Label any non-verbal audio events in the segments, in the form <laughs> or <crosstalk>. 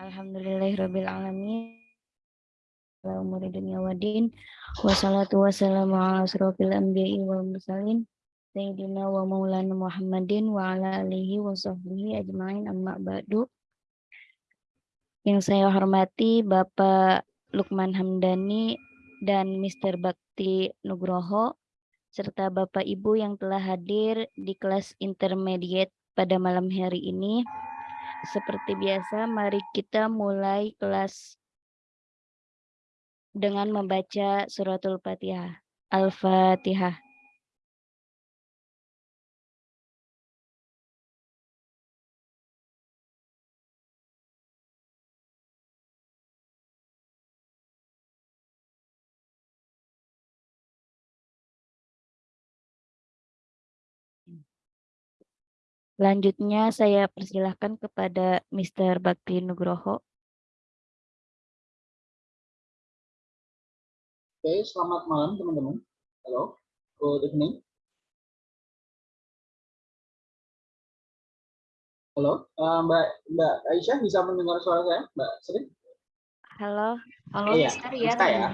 Alhamdulillahirabbil alamin. Ala umuri dunya waddin. Wassalatu wassalamu ala asrofil anbiya'i wal mursalin. Sayyidina wa maulana Muhammadin wa ala alihi wa sahbihi ajma'in amma ba'du. Yang saya hormati Bapak Lukman Hamdani dan Mr. Bakti Nugroho serta Bapak Ibu yang telah hadir di kelas intermediate pada malam hari ini. Seperti biasa, mari kita mulai kelas dengan membaca suratul Fatihah. Al-Fatihah. Selanjutnya saya persilahkan kepada Mr. Bakti Nugroho. Oke, selamat malam teman-teman. Halo, good evening. Halo, uh, Mbak Mbak Aisyah bisa mendengar suara saya, Mbak Sri? Halo. Halo, Iya, Mister ya. bisa ya.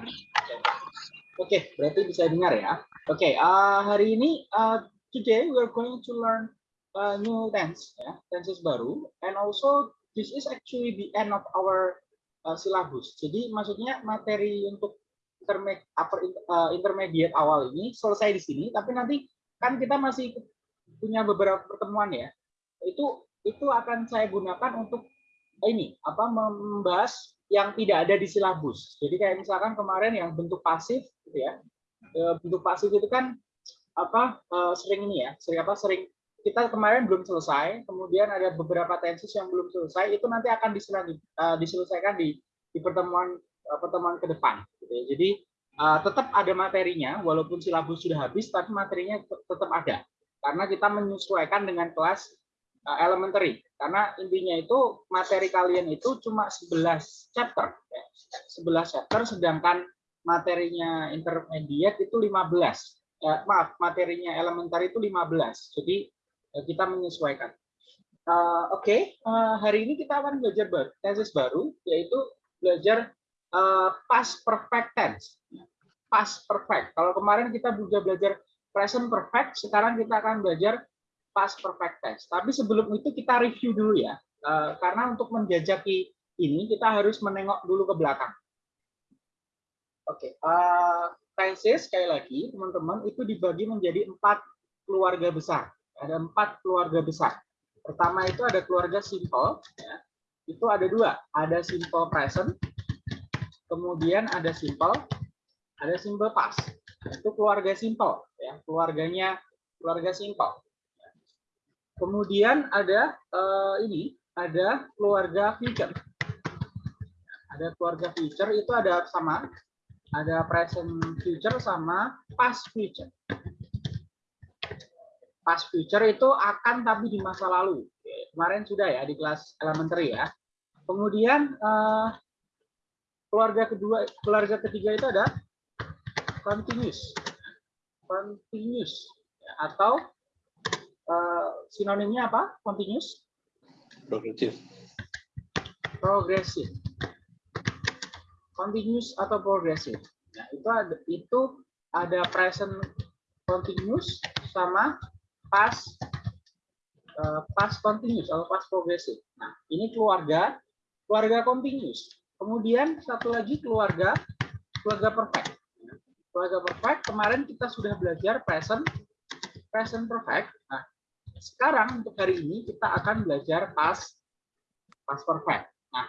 Oke, berarti bisa dengar ya. Oke, uh, hari ini uh, today we are going to learn uh, new tense, ya, tenses baru, and also this is actually the end of our uh, syllabus. Jadi maksudnya materi untuk interme- upper, uh, intermediate awal ini selesai di sini, tapi nanti kan kita masih punya beberapa pertemuan ya. Itu itu akan saya gunakan untuk ini apa membahas yang tidak ada di silabus. Jadi kayak misalkan kemarin yang bentuk pasif gitu ya. E, Bentuk pasif itu kan apa e, sering ini ya, sering apa sering kita kemarin belum selesai, kemudian ada beberapa tenses yang belum selesai, itu nanti akan diselanjut- e, diselesaikan di di pertemuan e, pertemuan ke depan. Gitu ya. Jadi e, tetap ada materinya, walaupun silabus sudah habis, tapi materinya tet- tetap ada. Karena kita menyesuaikan dengan kelas elementary karena intinya itu materi kalian itu cuma 11 chapter ya. 11 chapter sedangkan materinya intermediate itu 15 eh, maaf materinya elementary itu 15 jadi eh, kita menyesuaikan Eh, oke eh, hari ini kita akan belajar baru tesis baru yaitu belajar eh, past perfect tense past perfect kalau kemarin kita juga belajar present perfect sekarang kita akan belajar past perfect tense. Tapi sebelum itu kita review dulu ya, Eh, karena untuk menjajaki ini kita harus menengok dulu ke belakang. Oke, eh, tenses sekali lagi teman-teman itu dibagi menjadi empat keluarga besar. Ada empat keluarga besar. Pertama itu ada keluarga simple, ya. itu ada dua, ada simple present, kemudian ada simple, ada simple past. Itu keluarga simple, ya keluarganya keluarga simple. Kemudian ada eh, ini, ada keluarga future. Ada keluarga future itu ada sama, ada present future sama past future. Past future itu akan tapi di masa lalu. Kemarin sudah ya di kelas elementary ya. Kemudian eh, keluarga kedua, keluarga ketiga itu ada continuous, continuous atau eh, sinonimnya apa? Continuous, progresif progressive. Continuous atau progressive. Nah, itu ada itu ada present continuous sama past eh, past continuous atau past progressive. Nah, ini keluarga keluarga continuous. Kemudian satu lagi keluarga keluarga perfect. Keluarga perfect kemarin kita sudah belajar present present perfect. Nah, sekarang untuk hari ini kita akan belajar past past perfect. Nah,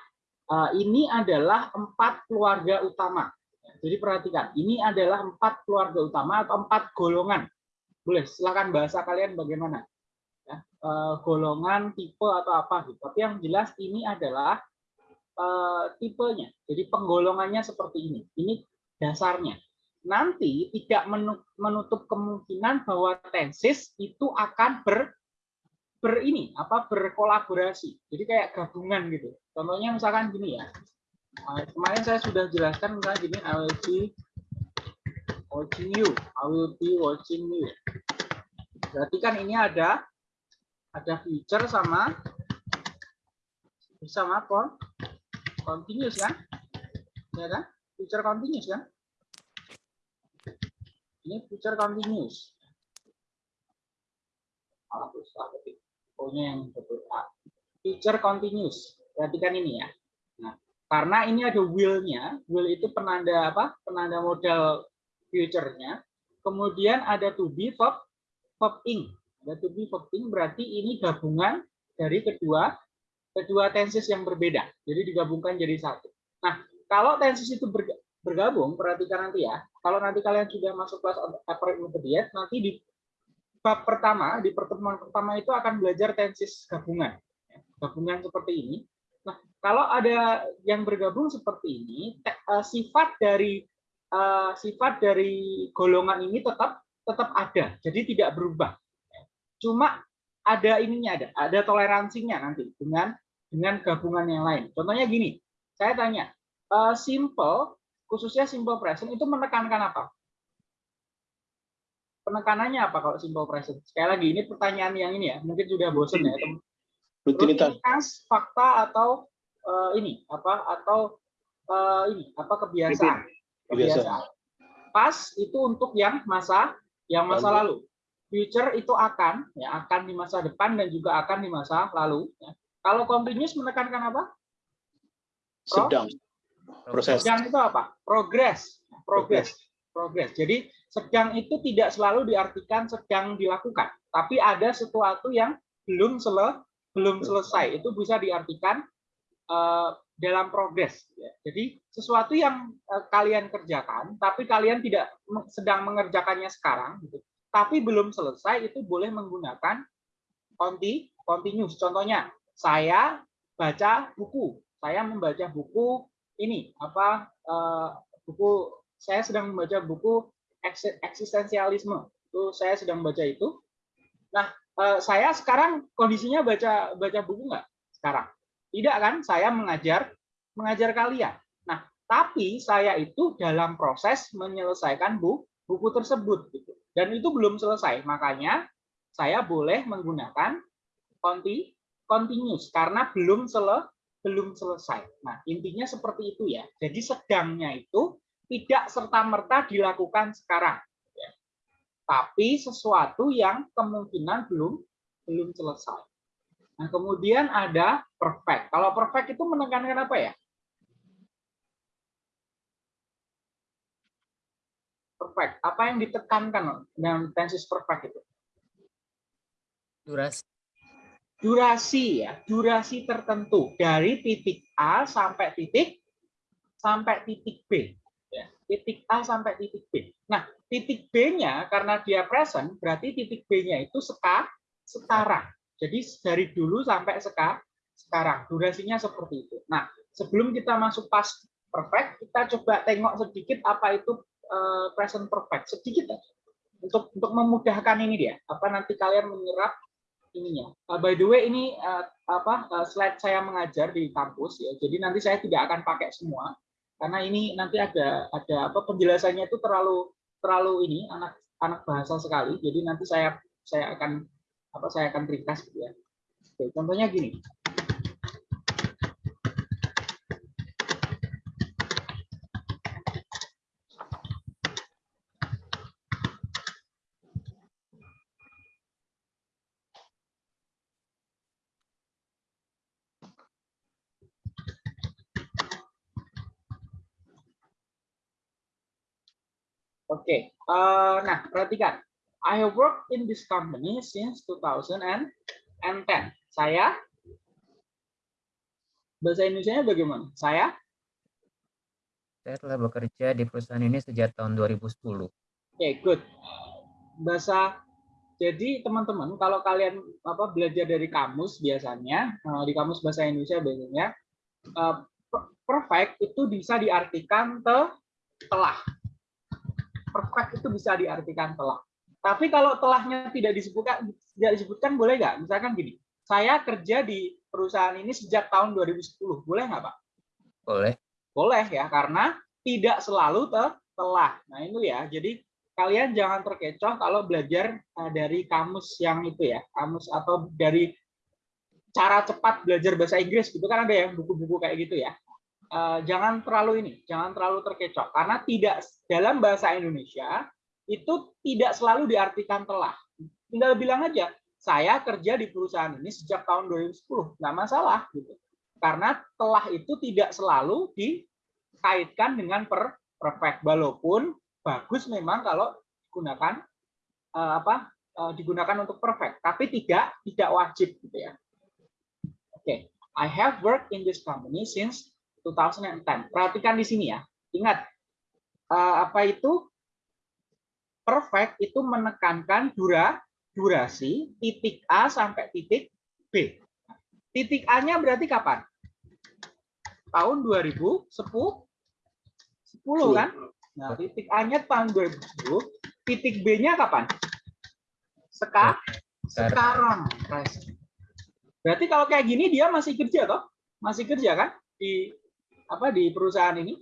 eh, ini adalah empat keluarga utama. Jadi perhatikan, ini adalah empat keluarga utama atau empat golongan. Boleh, silakan bahasa kalian bagaimana. Ya, eh, golongan, tipe atau apa gitu. Tapi yang jelas ini adalah eh, tipenya. Jadi penggolongannya seperti ini. Ini dasarnya. Nanti tidak menu- menutup kemungkinan bahwa tenses itu akan ber ber ini apa berkolaborasi jadi kayak gabungan gitu contohnya misalkan gini ya Nah, kemarin saya sudah jelaskan misalnya gini be watching you I will be watching you berarti kan ini ada ada future sama bersama kon continuous kan? Ya kan? Future continuous kan? Ini future continuous. Pokoknya yang betul. Future continuous. Perhatikan ini ya. Nah, karena ini ada will-nya, will itu penanda apa? Penanda modal future-nya. Kemudian ada to be verb verb ing. Ada to be verb ing berarti ini gabungan dari kedua kedua tenses yang berbeda. Jadi digabungkan jadi satu. Nah, kalau tenses itu bergabung, perhatikan nanti ya. Kalau nanti kalian sudah masuk kelas upper intermediate, nanti di bab pertama, di pertemuan pertama itu akan belajar tenses gabungan. Gabungan seperti ini. Nah, kalau ada yang bergabung seperti ini, eh, sifat dari uh, sifat dari golongan ini tetap tetap ada, jadi tidak berubah. Cuma ada ininya ada, ada toleransinya nanti dengan dengan gabungan yang lain. Contohnya gini, saya tanya, uh, simple khususnya simple present itu menekankan apa? Penekanannya apa kalau simple present? Sekali lagi ini pertanyaan yang ini ya, mungkin sudah bosan ya teman. Rutinitas, fakta atau uh, ini apa atau uh, ini apa kebiasaan? Kebiasaan. Pas itu untuk yang masa yang masa lalu. Future itu akan ya akan di masa depan dan juga akan di masa lalu. Ya. Kalau continuous menekankan apa? Sedang proses. Sedang itu apa? Progress. Progress. Progress. Jadi sedang itu tidak selalu diartikan sedang dilakukan, tapi ada sesuatu yang belum sele belum selesai. Itu bisa diartikan uh, dalam progres. Ya. Jadi sesuatu yang uh, kalian kerjakan, tapi kalian tidak sedang mengerjakannya sekarang, gitu. tapi belum selesai, itu boleh menggunakan konti continuous. Contohnya, saya baca buku, saya membaca buku ini apa uh, buku saya sedang membaca buku eksistensialisme itu saya sedang baca itu nah uh, saya sekarang kondisinya baca baca buku nggak sekarang tidak kan saya mengajar mengajar kalian nah tapi saya itu dalam proses menyelesaikan buku buku tersebut gitu dan itu belum selesai makanya saya boleh menggunakan konti continuous karena belum selesai belum selesai. Nah, intinya seperti itu ya. Jadi sedangnya itu tidak serta-merta dilakukan sekarang. Ya. Tapi sesuatu yang kemungkinan belum belum selesai. Nah, kemudian ada perfect. Kalau perfect itu menekankan apa ya? Perfect. Apa yang ditekankan dengan tenses perfect itu? Durasi durasi ya, durasi tertentu dari titik A sampai titik sampai titik B. Ya, titik A sampai titik B. Nah, titik B-nya karena dia present, berarti titik B-nya itu seka, sekarang. Jadi dari dulu sampai seka, sekarang. Durasinya seperti itu. Nah, sebelum kita masuk pas perfect, kita coba tengok sedikit apa itu uh, present perfect. Sedikit aja. Untuk untuk memudahkan ini dia. Apa nanti kalian menyerap ininya. Uh, by the way ini uh, apa slide saya mengajar di kampus ya. Jadi nanti saya tidak akan pakai semua karena ini nanti ada ada apa penjelasannya itu terlalu terlalu ini anak anak bahasa sekali. Jadi nanti saya saya akan apa saya akan ringkas gitu ya. Oke, contohnya gini. Oke, okay. uh, nah perhatikan. I have worked in this company since 2010. Saya bahasa Indonesia bagaimana? Saya saya telah bekerja di perusahaan ini sejak tahun 2010. Oke, okay, good. Bahasa jadi teman-teman kalau kalian apa belajar dari kamus biasanya uh, di kamus bahasa Indonesia biasanya uh, perfect itu bisa diartikan te telah perfect itu bisa diartikan telah. Tapi kalau telahnya tidak disebutkan tidak disebutkan boleh nggak? Misalkan gini, saya kerja di perusahaan ini sejak tahun 2010, boleh nggak Pak? Boleh. Boleh ya, karena tidak selalu telah. Nah itu ya, jadi kalian jangan terkecoh kalau belajar eh, dari kamus yang itu ya, kamus atau dari cara cepat belajar bahasa Inggris gitu kan ada ya buku-buku kayak gitu ya. Eh, jangan terlalu ini, jangan terlalu terkecoh karena tidak dalam bahasa Indonesia itu tidak selalu diartikan telah. Tinggal bilang aja, saya kerja di perusahaan ini sejak tahun 2010, nggak masalah gitu. Karena telah itu tidak selalu dikaitkan dengan per perfect, walaupun bagus memang kalau digunakan eh, apa eh, digunakan untuk perfect, tapi tidak tidak wajib gitu ya. Oke, okay. I have worked in this company since 2010. Perhatikan di sini ya. Ingat, uh, apa itu perfect itu menekankan dura, durasi titik A sampai titik B. Titik A-nya berarti kapan? Tahun 2010 10 kan? Nah, titik A-nya tahun 2010, titik B-nya kapan? Seka, sekarang. Berarti kalau kayak gini dia masih kerja toh? Masih kerja kan? Di apa di perusahaan ini,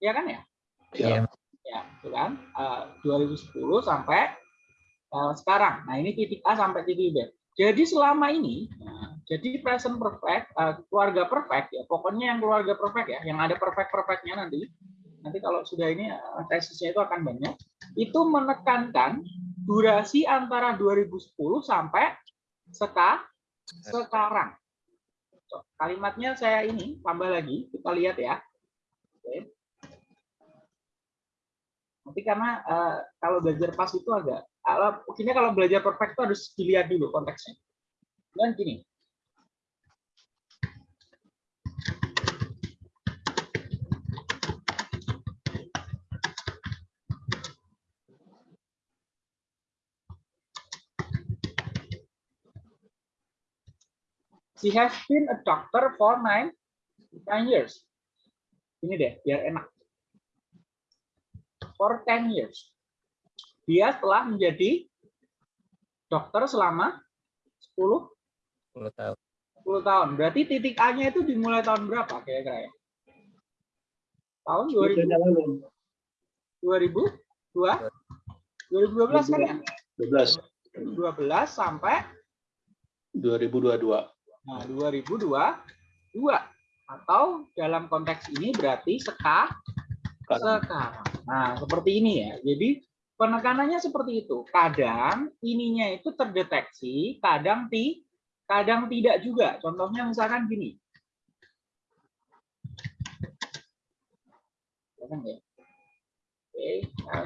ya kan ya? Ya. Ya, itu kan. Uh, 2010 sampai uh, sekarang. Nah, ini titik A sampai titik B. Jadi selama ini, nah, jadi present perfect, uh, keluarga perfect ya, pokoknya yang keluarga perfect ya, yang ada perfect perfectnya nanti. Nanti kalau sudah ini uh, tesisnya itu akan banyak. Itu menekankan durasi antara 2010 sampai seka, sekarang. Kalimatnya saya ini tambah lagi, kita lihat ya. Oke. Nanti karena uh, kalau belajar pas itu agak, kalau ini kalau belajar perfect itu harus dilihat dulu konteksnya. Dan gini, She has been a doctor for nine, nine years. Ini deh, biar enak. For 10 years. Dia telah menjadi dokter selama 10 10 tahun. 10 tahun. Berarti titik A-nya itu dimulai tahun berapa kira-kira ya? Tahun 2000 2000 2012 kan ya? 12. 2012 sampai 2022. Nah, 2022 atau dalam konteks ini berarti seka, sekarang. Nah, seperti ini ya. Jadi penekanannya seperti itu. Kadang ininya itu terdeteksi, kadang ti, kadang tidak juga. Contohnya misalkan gini. Ya. Oke, nah,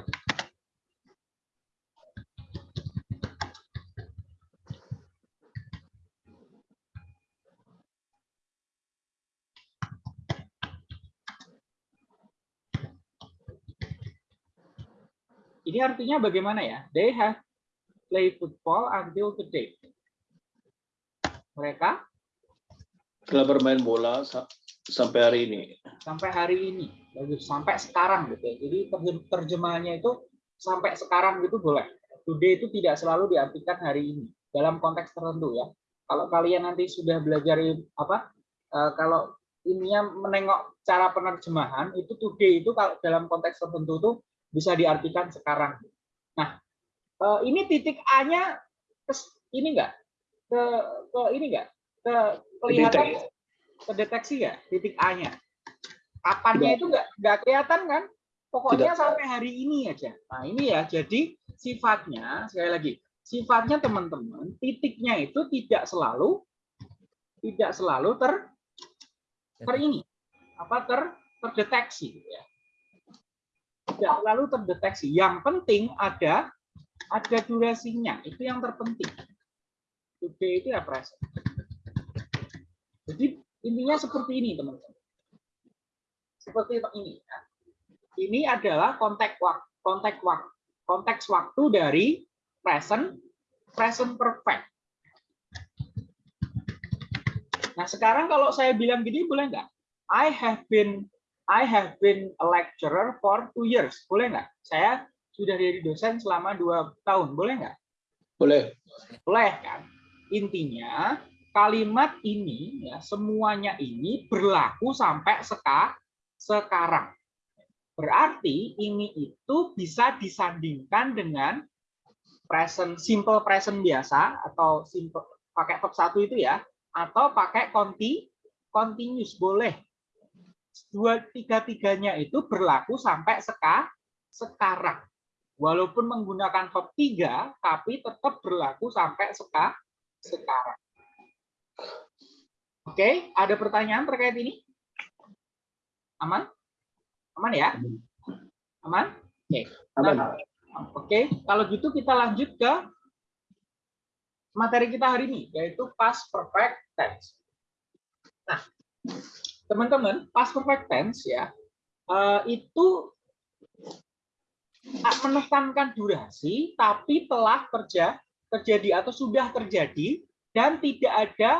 Ini artinya bagaimana ya? They have play football until today. Mereka telah bermain bola sampai hari ini. Sampai hari ini, sampai sekarang gitu. Ya. Jadi terjemahannya itu sampai sekarang gitu boleh. Today itu tidak selalu diartikan hari ini dalam konteks tertentu ya. Kalau kalian nanti sudah belajar apa? Eh, kalau ininya menengok cara penerjemahan itu today itu kalau dalam konteks tertentu tuh bisa diartikan sekarang. Nah, eh, ini titik A-nya ini enggak ke ke ini enggak ke kelihatan terdeteksi ya titik A-nya. Kapannya itu enggak enggak kelihatan kan? Pokoknya Tidak. sampai hari ini aja. Nah, ini ya jadi sifatnya sekali lagi sifatnya teman-teman titiknya itu tidak selalu tidak selalu ter ter ini apa ter terdeteksi ya tidak selalu terdeteksi. Yang penting ada ada durasinya. Itu yang terpenting. Today itu ya present. Jadi intinya seperti ini teman-teman. Seperti ini. Ini adalah konteks waktu, konteks konteks waktu dari present, present perfect. Nah sekarang kalau saya bilang gini boleh nggak? I have been I have been a lecturer for two years. Boleh nggak? Saya sudah jadi dosen selama dua tahun. Boleh nggak? Boleh. Boleh kan? Intinya kalimat ini ya semuanya ini berlaku sampai seka, sekarang. Berarti ini itu bisa disandingkan dengan present simple present biasa atau simple pakai verb satu itu ya atau pakai conti continuous boleh. Dua tiga tiganya itu berlaku sampai seka, sekarang. Walaupun menggunakan verb tiga, tapi tetap berlaku sampai seka, sekarang. Oke, ada pertanyaan terkait ini? Aman? Aman ya? Aman? Oke. Aman. Nah, Oke, kalau gitu kita lanjut ke materi kita hari ini, yaitu past perfect tense. Nah, teman-teman, past perfect tense ya, eh, itu menekankan durasi, tapi telah terja, terjadi atau sudah terjadi dan tidak ada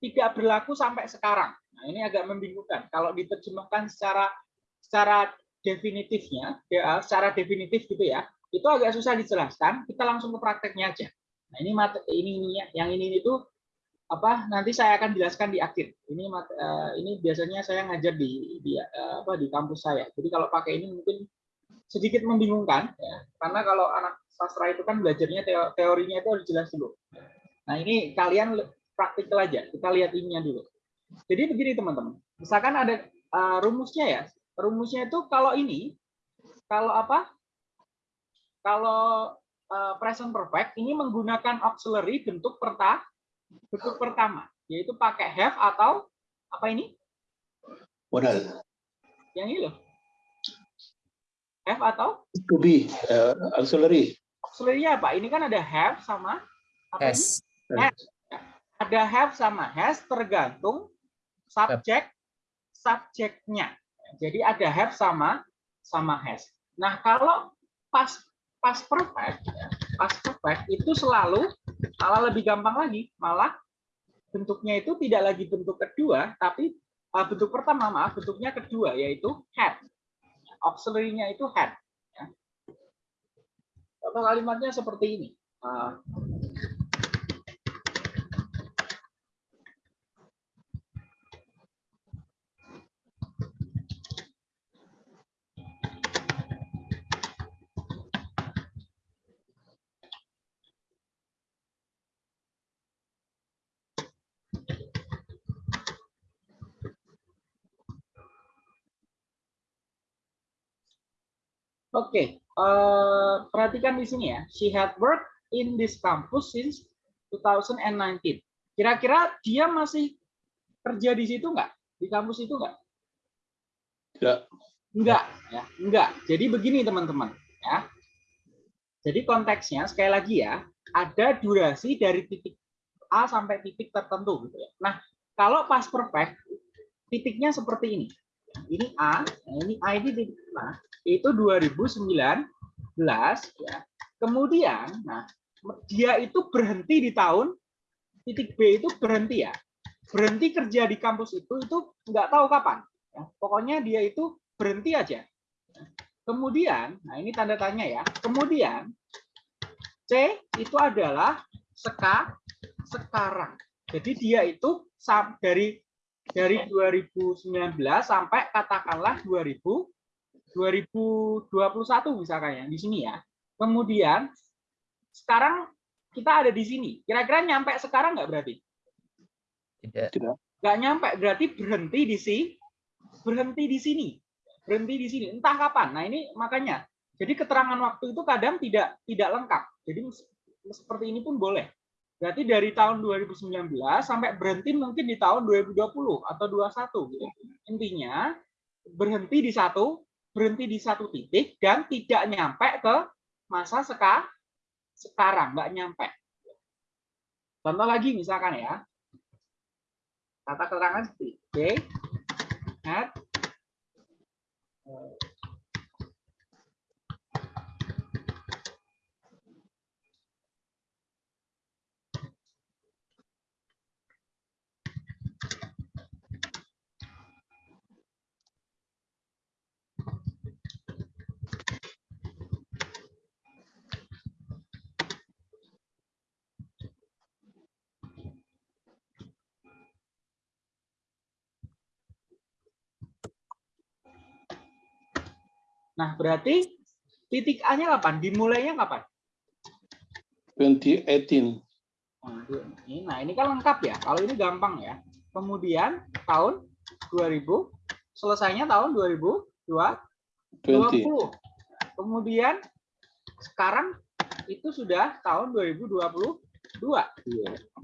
tidak berlaku sampai sekarang. Nah, ini agak membingungkan. Kalau diterjemahkan secara secara definitifnya, ya, secara definitif gitu ya, itu agak susah dijelaskan. Kita langsung ke prakteknya aja. Nah, ini ini yang ini itu apa? Nanti saya akan jelaskan di akhir. Ini eh, ini biasanya saya ngajar di di eh, apa di kampus saya. Jadi kalau pakai ini mungkin sedikit membingungkan ya. Karena kalau anak sastra itu kan belajarnya teo- teorinya itu harus jelas dulu. Nah, ini kalian praktikal aja. Kita lihat ininya dulu. Jadi begini teman-teman. Misalkan ada eh, rumusnya ya. Rumusnya itu kalau ini kalau apa? Kalau eh, present perfect ini menggunakan auxiliary bentuk perta bentuk pertama, yaitu pakai have atau apa ini? Modal. Yang ini loh. Have atau To be uh, auxiliary. auxiliary apa? Ini kan ada have sama apa ini? Has. Ada have sama has tergantung subjek subjeknya. Jadi ada have sama sama has. Nah, kalau pas pas perfect pas perfect itu selalu malah lebih gampang lagi, malah bentuknya itu tidak lagi bentuk kedua, tapi uh, bentuk pertama maaf bentuknya kedua yaitu had. Auxiliary-nya itu had. Ya. Kalimatnya seperti ini. Uh, Oke, eh, perhatikan di sini ya. She had worked in this campus since 2019. Kira-kira dia masih kerja di situ nggak? Di kampus itu nggak? Tidak. Enggak, ya, enggak. Jadi begini teman-teman, ya. Jadi konteksnya sekali lagi ya, ada durasi dari titik A sampai titik tertentu gitu ya. Nah, kalau pas perfect, titiknya seperti ini. Ini A, nah ini A ini titik A, itu 2019 ya. Kemudian, nah dia itu berhenti di tahun titik B itu berhenti ya. Berhenti kerja di kampus itu itu nggak tahu kapan. Ya, pokoknya dia itu berhenti aja. Kemudian, nah ini tanda tanya ya. Kemudian C itu adalah seka sekarang. Jadi dia itu dari dari 2019 sampai katakanlah 2000 2021 misalkan ya di sini ya. Kemudian sekarang kita ada di sini. Kira-kira nyampe sekarang nggak berarti? Tidak. Nggak nyampe, berarti berhenti di sini. Berhenti di sini. Berhenti di sini. Entah kapan. Nah ini makanya. Jadi keterangan waktu itu kadang tidak tidak lengkap. Jadi seperti ini pun boleh. Berarti dari tahun 2019 sampai berhenti mungkin di tahun 2020 atau 21 gitu. Intinya berhenti di satu berhenti di satu titik dan tidak nyampe ke masa seka, sekarang, nggak nyampe. Contoh lagi misalkan ya, kata keterangan seperti okay, had, Nah, berarti titik A-nya kapan? Dimulainya kapan? 2018. Nah, ini, nah, ini kan lengkap ya. Kalau ini gampang ya. Kemudian tahun 2000, selesainya tahun 2020. 20. Kemudian sekarang itu sudah tahun 2022.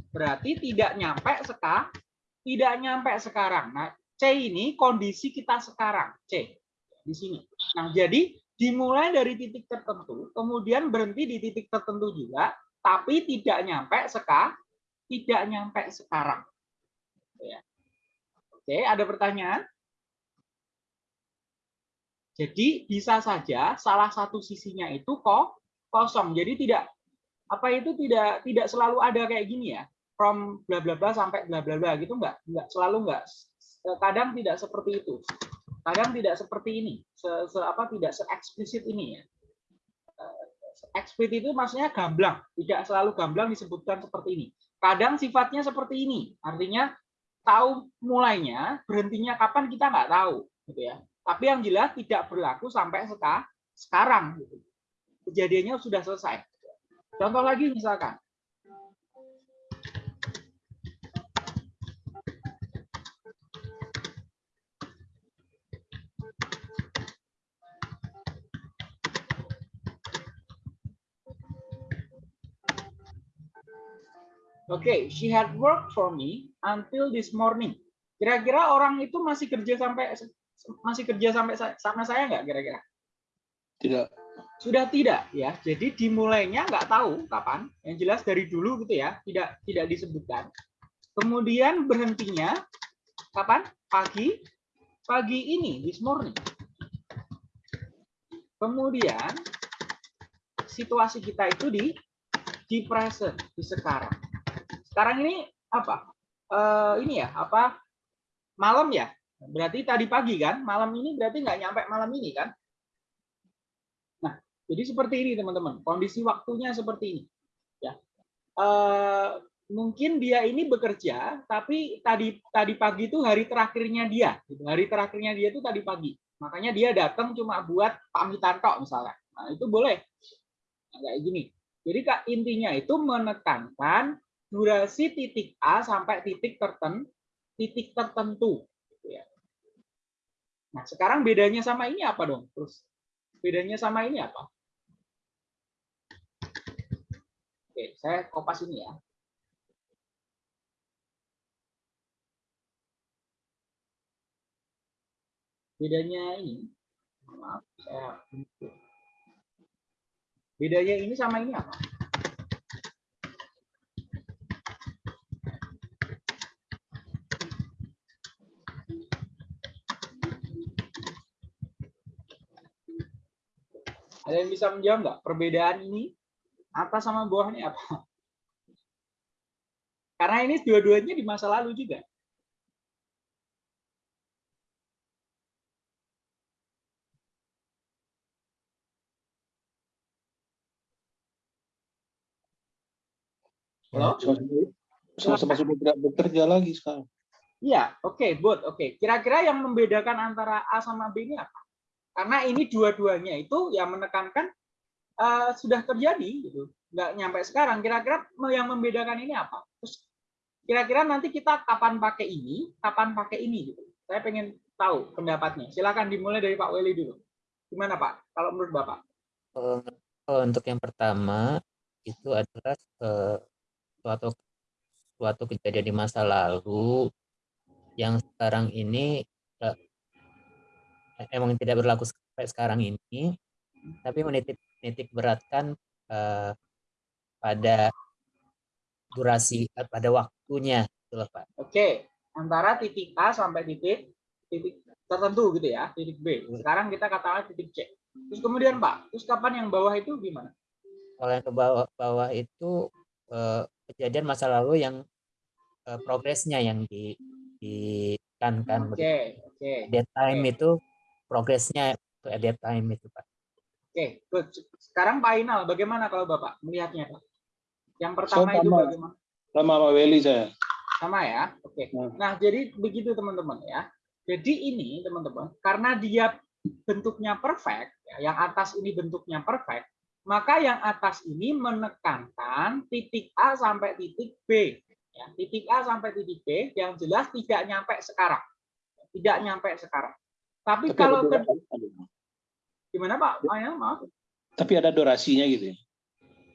Berarti tidak nyampe sekarang, tidak nyampe sekarang. Nah, C ini kondisi kita sekarang, C di sini. Nah, jadi dimulai dari titik tertentu, kemudian berhenti di titik tertentu juga, tapi tidak nyampe seka, tidak nyampe sekarang. Ya. Oke, ada pertanyaan? Jadi bisa saja salah satu sisinya itu kok kosong. Jadi tidak apa itu tidak tidak selalu ada kayak gini ya. From bla bla bla sampai bla bla bla gitu enggak? Enggak selalu enggak. Kadang tidak seperti itu. Kadang tidak seperti ini. Se, se- apa tidak se eksplisit ini ya. Eh, Eksplisit itu maksudnya gamblang, tidak selalu gamblang disebutkan seperti ini. Kadang sifatnya seperti ini, artinya tahu mulainya, berhentinya kapan kita nggak tahu, gitu ya. Tapi yang jelas tidak berlaku sampai seka- sekarang. Gitu. Kejadiannya sudah selesai. Contoh lagi misalkan, Oke, she had worked for me until this morning. Kira-kira orang itu masih kerja sampai masih kerja sampai sa- sama saya nggak kira-kira? Tidak. Sudah tidak ya. Jadi dimulainya nggak tahu kapan. Yang jelas dari dulu gitu ya, tidak tidak disebutkan. Kemudian berhentinya kapan? Pagi pagi ini this morning. Kemudian situasi kita itu di di present, di sekarang. Sekarang ini apa? Eh, ini ya, apa? Malam ya? Berarti tadi pagi kan? Malam ini berarti nggak nyampe malam ini kan? Nah, jadi seperti ini teman-teman. Kondisi waktunya seperti ini. Ya. Eh, mungkin dia ini bekerja, tapi tadi tadi pagi itu hari terakhirnya dia. gitu. Hari terakhirnya dia itu tadi pagi. Makanya dia datang cuma buat pamitan tok misalnya. Nah, itu boleh. Nah, kayak gini. Jadi Kak, intinya itu menekankan durasi titik A sampai titik tertentu, titik tertentu. gitu ya. Nah, sekarang bedanya sama ini apa dong? Terus bedanya sama ini apa? Oke, saya kopas ini ya. Bedanya ini, maaf, saya bedanya ini sama ini apa? Ada yang bisa menjawab nggak perbedaan ini atas sama bawahnya apa? Karena ini dua-duanya di masa lalu juga. Halo? Sama-sama sudah tidak bekerja lagi sekarang. Iya, oke, good, oke. Kira-kira yang membedakan antara A sama B ini apa? Karena ini dua-duanya itu yang menekankan eh, sudah terjadi, gitu. Nggak nyampe sekarang. Kira-kira yang membedakan ini apa? Terus kira-kira nanti kita kapan pakai ini, kapan pakai ini, gitu. Saya pengen tahu pendapatnya. Silakan dimulai dari Pak Weli dulu. Gimana Pak? Kalau menurut Bapak? Kalau kalau untuk yang pertama itu adalah eh, suatu suatu kejadian di masa lalu yang sekarang ini eh, emang tidak berlaku sampai sekarang ini, tapi menitik menitik beratkan eh, pada durasi eh, pada waktunya, loh Pak. Oke, antara titik A sampai titik titik tertentu gitu ya, titik B. Sekarang kita katakan titik C. Terus kemudian Pak, terus kapan yang bawah itu gimana? Kalau yang ke bawah, bawah itu eh, kejadian masa lalu yang eh, progresnya yang di ditekankan begitu. Oke, oke. Dead time Oke. itu progresnya itu at that time itu Pak. Oke, good. Sekarang Pak Inal, bagaimana kalau Bapak melihatnya, Pak? Yang pertama Saya itu sama. bagaimana? Sama Pak Weli saya. Sama ya? Oke. Hmm. Nah, jadi begitu teman-teman ya. Jadi ini teman-teman, karena dia bentuknya perfect, ya, yang atas ini bentuknya perfect, maka yang atas ini menekankan titik A sampai titik B. Ya, titik A sampai titik B yang jelas tidak nyampe sekarang. Tidak nyampe sekarang. Tapi, Tapi kalau ke- gimana Pak? Ah, ya, maaf. tapi ada durasinya gitu ya.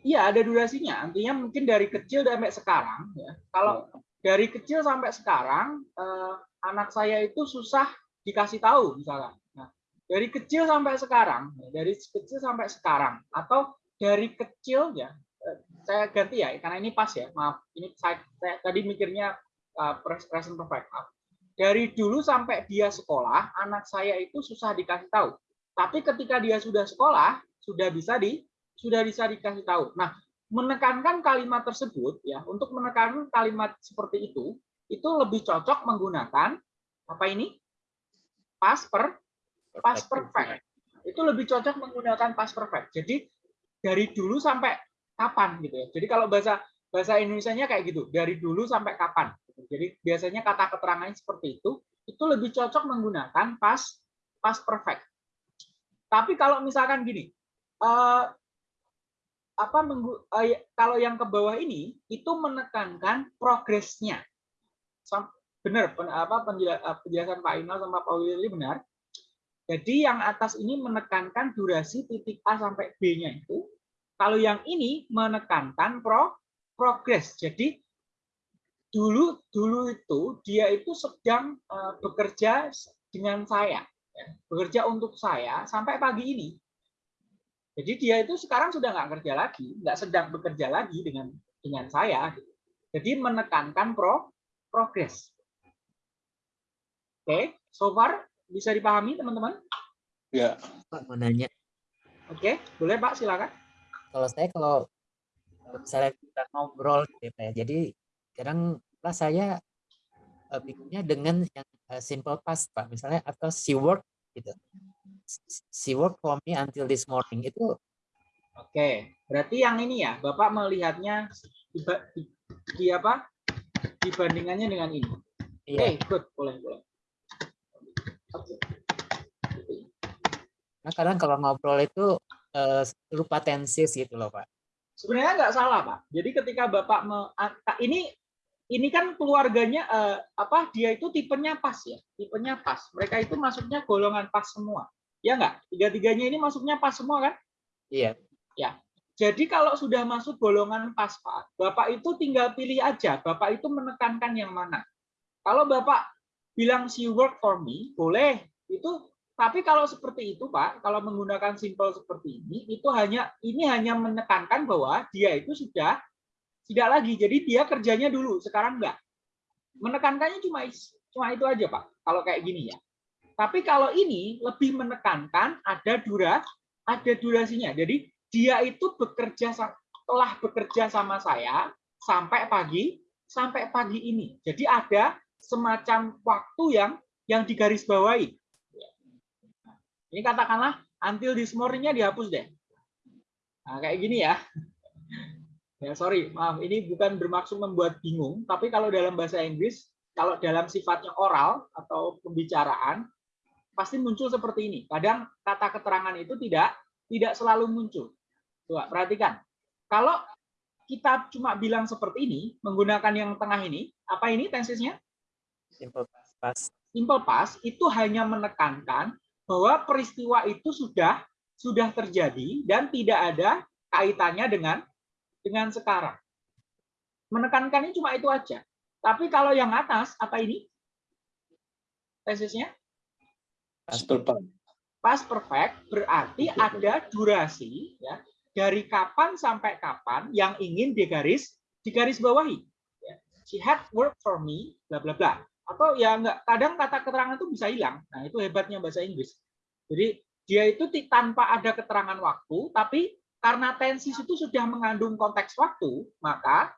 Iya, ada durasinya. Artinya mungkin dari kecil sampai sekarang ya. Kalau dari kecil sampai sekarang eh, anak saya itu susah dikasih tahu misalnya. Dari kecil sampai sekarang, dari kecil sampai sekarang atau dari kecil ya eh, saya ganti ya karena ini pas ya. Maaf, ini saya, saya tadi mikirnya pres- present perfect. Maaf. Dari dulu sampai dia sekolah, anak saya itu susah dikasih tahu. Tapi ketika dia sudah sekolah, sudah bisa di sudah bisa dikasih tahu. Nah, menekankan kalimat tersebut ya, untuk menekankan kalimat seperti itu, itu lebih cocok menggunakan apa ini? Past per past perfect. Itu lebih cocok menggunakan past perfect. Jadi dari dulu sampai kapan gitu ya. Jadi kalau bahasa bahasa Indonesianya kayak gitu, dari dulu sampai kapan. Jadi biasanya kata keterangannya seperti itu, itu lebih cocok menggunakan past past perfect. Tapi kalau misalkan gini, eh, apa menggu- eh, kalau yang ke bawah ini itu menekankan progresnya. Benar, pen- apa eh, penjelasan Pak Inal sama Pak Willy benar. Jadi yang atas ini menekankan durasi titik A sampai B-nya itu. Kalau yang ini menekankan pro progres. Jadi dulu dulu itu dia itu sedang eh, bekerja dengan saya, ya, bekerja untuk saya sampai pagi ini. Jadi dia itu sekarang sudah nggak kerja lagi, nggak sedang bekerja lagi dengan dengan saya. Jadi menekankan pro progres. Oke, so far bisa dipahami teman-teman? Ya, Pak mau nanya, Oke, boleh Pak silakan. kalau saya kalau misalnya kita ngobrol gitu ya, Pak ya, jadi kadang lah saya bikinnya dengan yang eh, simple past Pak, misalnya atau she worked gitu. She worked for me until this morning itu Oke, berarti yang ini ya, Bapak melihatnya di, di, di apa? Dibandingannya dengan ini. Oke, iya. good, boleh, boleh. Nah kadang kalau ngobrol itu eh, lupa tensis gitu loh Pak. Sebenarnya nggak salah, Pak. Jadi ketika Bapak me, ini ini kan keluarganya eh, apa? Dia itu tipenya pas ya, tipenya pas. Mereka itu masuknya golongan pas semua. Ya nggak? Tiga-tiganya ini masuknya pas semua kan? Iya. Jadi kalau sudah masuk golongan pas, Pak, Bapak itu tinggal pilih aja. Bapak itu menekankan yang mana. Kalau Bapak bilang she work for me, boleh. Itu tapi kalau seperti itu, Pak, kalau menggunakan simple seperti ini, itu hanya ini hanya menekankan bahwa dia itu sudah tidak lagi. Jadi dia kerjanya dulu, sekarang enggak. Menekankannya cuma cuma itu aja, Pak. Kalau kayak gini ya. Tapi kalau ini lebih menekankan ada dura ada durasinya. Jadi dia itu bekerja telah bekerja sama saya sampai pagi sampai pagi ini. Jadi ada semacam waktu yang yang digarisbawahi. Ini katakanlah until this morning-nya dihapus deh. Nah, kayak gini ya. <laughs> Ya, sorry, maaf. Ini bukan bermaksud membuat bingung, tapi kalau dalam bahasa Inggris, kalau dalam sifatnya oral atau pembicaraan, pasti muncul seperti ini. Kadang kata keterangan itu tidak tidak selalu muncul. Coba perhatikan. Kalau kita cuma bilang seperti ini, menggunakan yang tengah ini, apa ini tensisnya? Simple past. Simple past itu hanya menekankan bahwa peristiwa itu sudah sudah terjadi dan tidak ada kaitannya dengan dengan sekarang. Menekankannya cuma itu aja. Tapi kalau yang atas apa ini? Tesisnya past. past perfect berarti ada durasi ya dari kapan sampai kapan yang ingin digaris digaris bawahi. Ya. She had work for me, bla bla bla. Atau ya enggak, kadang kata keterangan itu bisa hilang. Nah, itu hebatnya bahasa Inggris. Jadi dia itu tanpa ada keterangan waktu, tapi karena tensis itu sudah mengandung konteks waktu, maka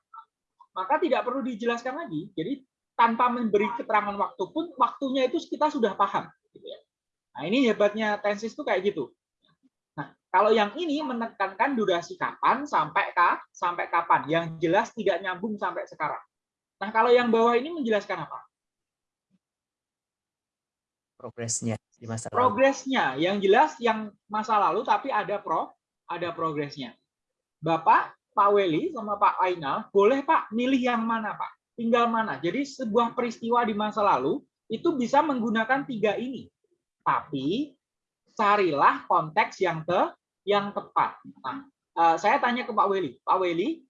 maka tidak perlu dijelaskan lagi. Jadi tanpa memberi keterangan waktu pun waktunya itu kita sudah paham. Gitu ya. Nah, ini hebatnya tensis itu kayak gitu. Nah, kalau yang ini menekankan durasi kapan sampai ka, sampai kapan, yang jelas tidak nyambung sampai sekarang. Nah, kalau yang bawah ini menjelaskan apa? Progresnya di masa lalu. Progresnya, yang jelas yang masa lalu tapi ada pro, ada progresnya. Bapak, Pak Weli sama Pak Ainal, boleh Pak milih yang mana Pak? Tinggal mana. Jadi sebuah peristiwa di masa lalu itu bisa menggunakan tiga ini. Tapi carilah konteks yang ke yang tepat. Nah, eh, saya tanya ke Pak Weli, Pak Weli,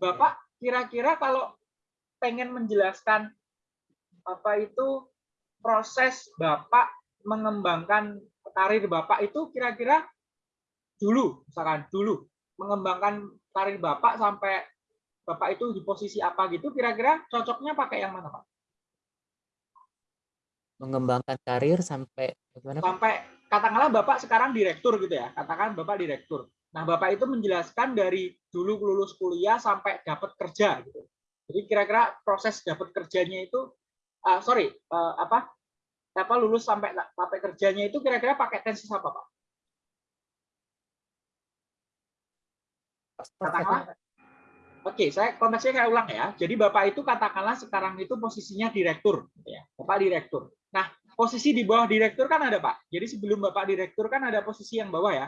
Bapak kira-kira kalau pengen menjelaskan apa itu proses Bapak mengembangkan karir Bapak itu kira-kira dulu, misalkan dulu mengembangkan karir Bapak sampai Bapak itu di posisi apa gitu, kira-kira cocoknya pakai yang mana Pak? Mengembangkan karir sampai bagaimana? Sampai katakanlah Bapak sekarang direktur gitu ya, katakan Bapak direktur. Nah, Bapak itu menjelaskan dari dulu lulus kuliah sampai dapat kerja gitu. Jadi kira-kira proses dapat kerjanya itu ah, sorry, eh, apa apa lulus sampai sampai kerjanya itu kira-kira pakai tenses apa Pak? Katakanlah Oke, saya konteksnya saya ulang ya. Jadi Bapak itu katakanlah sekarang itu posisinya direktur, gitu ya. Bapak direktur. Nah, posisi di bawah direktur kan ada Pak. Jadi sebelum Bapak direktur kan ada posisi yang bawah ya.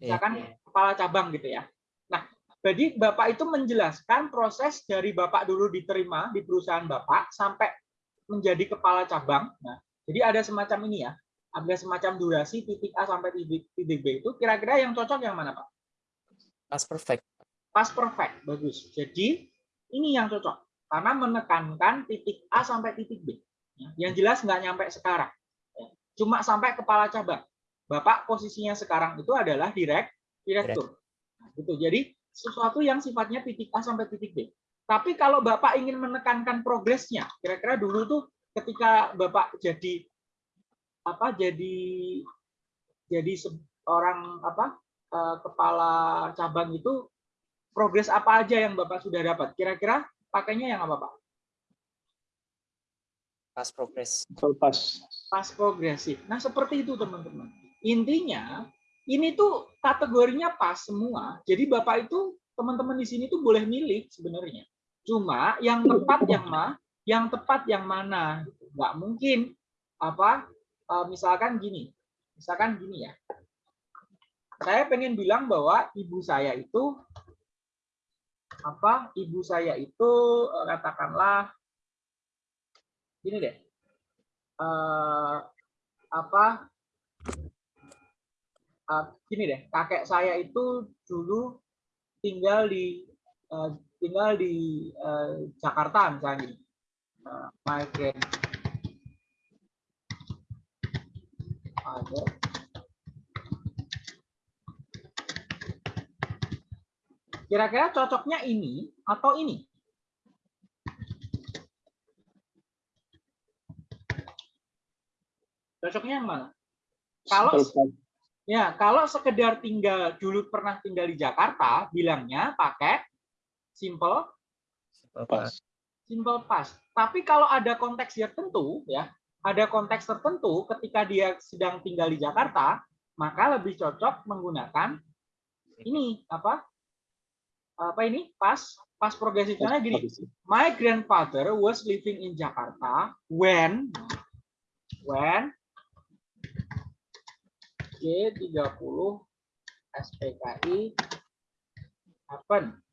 Iya. Misalkan kepala cabang gitu ya. Nah, jadi Bapak itu menjelaskan proses dari Bapak dulu diterima di perusahaan Bapak sampai menjadi kepala cabang. Nah, jadi ada semacam ini ya. Ada semacam durasi titik A sampai titik, titik B itu kira-kira yang cocok yang mana Pak? Pas perfect. Pas perfect, bagus. Jadi ini yang cocok karena menekankan titik A sampai titik B. Ya, Yang jelas nggak nyampe sekarang. Ya, Cuma sampai kepala cabang. Bapak posisinya sekarang itu adalah direk direktur. Nah, gitu. Jadi sesuatu yang sifatnya titik A sampai titik B. Tapi kalau Bapak ingin menekankan progresnya, kira-kira dulu tuh ketika Bapak jadi apa jadi jadi seorang apa eh, kepala cabang itu progres apa aja yang Bapak sudah dapat? Kira-kira pakainya yang apa, Pak? Pas progress. Pas. Pas progresif. Nah, seperti itu, teman-teman. Intinya, ini tuh kategorinya pas semua. Jadi Bapak itu, teman-teman di sini tuh boleh milih sebenarnya. Cuma yang tepat yang mana? Yang tepat yang mana? Nggak mungkin apa eh, misalkan gini. Misalkan gini ya. Saya pengen bilang bahwa ibu saya itu apa ibu saya itu eh, katakanlah gini deh eh, apa eh, gini deh kakek saya itu dulu tinggal di eh, tinggal di eh, Jakarta misalnya gini grandfather Kira-kira cocoknya ini atau ini? Cocoknya yang mana? Kalau ya, kalau sekedar tinggal dulu pernah tinggal di Jakarta, bilangnya pakai simple Pas. simple past. Tapi kalau ada konteks tertentu ya, ada konteks tertentu ketika dia sedang tinggal di Jakarta, maka lebih cocok menggunakan ini apa? Apa ini? Pas pas progresifnya gini. My grandfather was living in Jakarta when when G30 SPKI happen.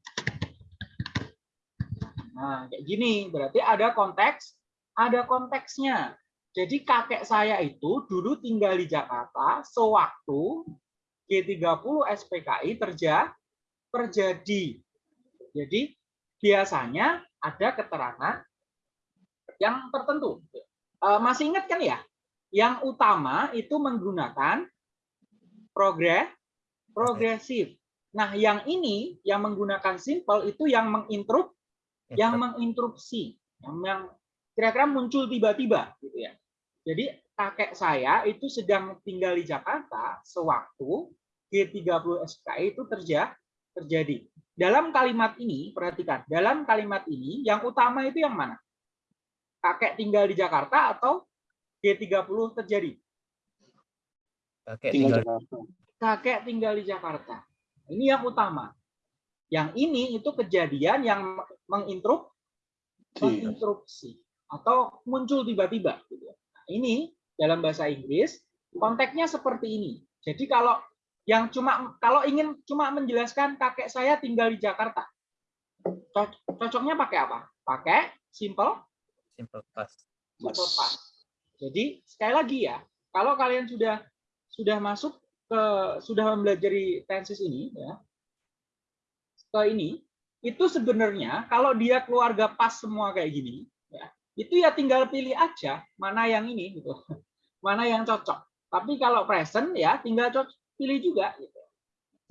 Nah, kayak gini, berarti ada konteks, ada konteksnya. Jadi kakek saya itu dulu tinggal di Jakarta sewaktu G30 SPKI terja, terjadi. Jadi biasanya ada keterangan yang tertentu. Eh, Masih ingat kan ya? Yang utama itu menggunakan progres progresif. Nah, yang ini yang menggunakan simple itu yang menginterup yang menginterupsi, yang, kira-kira muncul tiba-tiba gitu ya. Jadi kakek saya itu sedang tinggal di Jakarta sewaktu G30 SKI itu terja, terjadi. Dalam kalimat ini, perhatikan, dalam kalimat ini yang utama itu yang mana? Kakek tinggal di Jakarta atau G30 terjadi? Pakai Tinggal. Kakek tinggal di Jakarta. Ini yang utama. Yang ini itu kejadian yang menginterup menginterupsi atau muncul tiba-tiba. gitu ya. Nah, ini dalam bahasa Inggris konteksnya seperti ini. Jadi kalau Yang cuma kalau ingin cuma menjelaskan kakek saya tinggal di Jakarta. Co- Cocoknya pakai apa? Pakai simple Simple past. simple past. Jadi sekali lagi ya, kalau kalian sudah sudah masuk ke sudah mempelajari tenses ini ya, ke ini itu sebenarnya kalau dia keluarga pas semua kayak gini, ya, itu ya tinggal pilih aja mana yang ini gitu, <laughs> mana yang cocok. Tapi kalau present ya tinggal cocok, pilih juga. Gitu.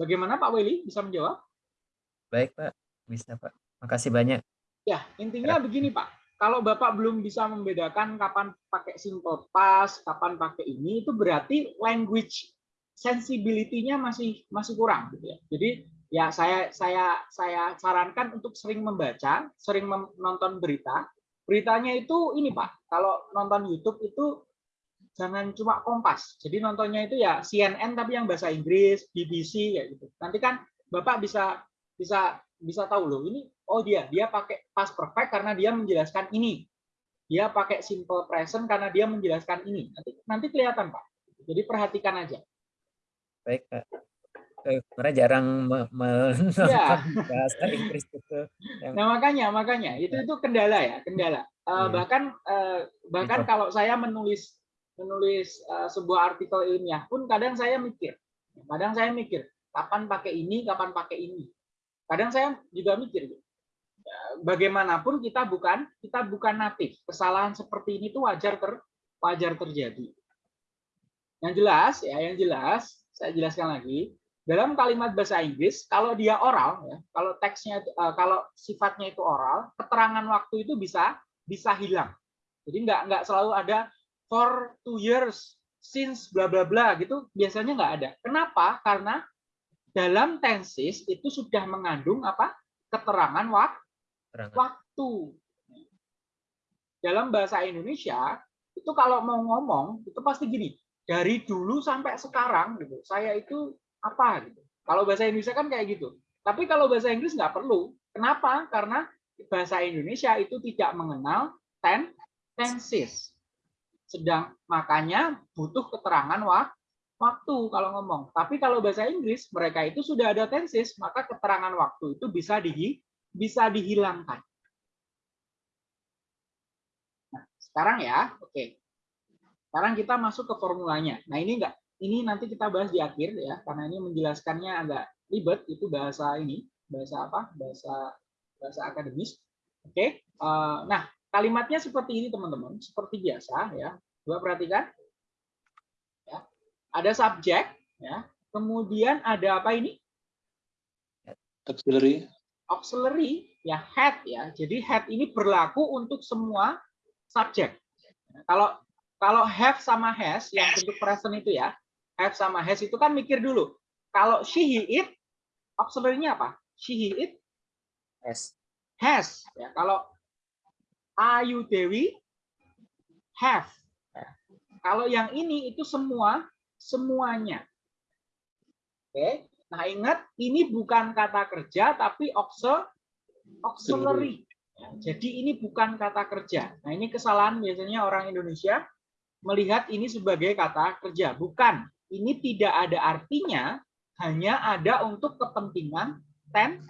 Bagaimana Pak Willy bisa menjawab? Baik, Pak. Bisa, Pak. Makasih banyak. Ya, intinya begini Pak. Kalau Bapak belum bisa membedakan kapan pakai simple past, kapan pakai ini, itu berarti language sensibility-nya masih masih kurang gitu ya. Jadi ya saya saya saya sarankan untuk sering membaca, sering mem- nonton berita. Beritanya itu ini Pak, kalau nonton YouTube itu jangan cuma Kompas. Jadi nontonnya itu ya CNN tapi yang bahasa Inggris, BBC kayak gitu. Nanti kan Bapak bisa bisa bisa tahu loh ini oh dia dia pakai past perfect karena dia menjelaskan ini. Dia pakai simple present karena dia menjelaskan ini. Nanti nanti kelihatan Pak. Jadi perhatikan aja. Baik, Pak. Karena jarang me- menonton Ya. bahasa Inggris itu. Yang Nah makanya makanya itu itu kendala ya kendala. Eh, Iya. Bahkan eh, bahkan kalau saya menulis menulis eh, sebuah artikel ilmiah pun kadang saya mikir, kadang saya mikir kapan pakai ini, kapan pakai ini. Kadang saya juga mikir, bagaimanapun kita bukan kita bukan natif. Kesalahan seperti ini tuh wajar ter wajar terjadi. Yang jelas ya, yang jelas saya jelaskan lagi dalam kalimat bahasa Inggris kalau dia oral ya, kalau teksnya eh, kalau sifatnya itu oral, keterangan waktu itu bisa bisa hilang. Jadi nggak nggak selalu ada for two years since bla bla bla gitu biasanya nggak ada. Kenapa? Karena dalam tenses itu sudah mengandung apa? keterangan wak- terangan. waktu. Dalam bahasa Indonesia itu kalau mau ngomong itu pasti gini, dari dulu sampai sekarang gitu. Saya itu apa gitu. Kalau bahasa Indonesia kan kayak gitu. Tapi kalau bahasa Inggris nggak perlu. Kenapa? Karena bahasa Indonesia itu tidak mengenal ten tenses. Sedang makanya butuh keterangan wak- waktu kalau ngomong. Tapi kalau bahasa Inggris mereka itu sudah ada tenses, maka keterangan waktu itu bisa di bisa dihilangkan. Nah, sekarang ya, oke. Sekarang kita masuk ke formulanya. Nah, ini enggak ini nanti kita bahas di akhir ya, karena ini menjelaskannya agak ribet itu bahasa ini, bahasa apa? Bahasa bahasa akademis. Oke. Eh, nah, kalimatnya seperti ini teman-teman, seperti biasa ya. Coba perhatikan. Ya. Ada subjek ya. Kemudian ada apa ini? auxiliary, auxiliary ya head ya. Jadi head ini berlaku untuk semua subjek. Kalau kalau have sama has yang bentuk present itu ya, have sama has itu kan mikir dulu. Kalau she he it auxiliary-nya apa? She he it S. has ya. Kalau Ayu Dewi have. Ya. Kalau yang ini itu semua semuanya. Oke. Nah, ingat ini bukan kata kerja tapi auxil- auxiliary. Ya, Jadi ini bukan kata kerja. Nah, ini kesalahan biasanya orang Indonesia melihat ini sebagai kata kerja. Bukan. Ini tidak ada artinya, hanya ada untuk kepentingan ten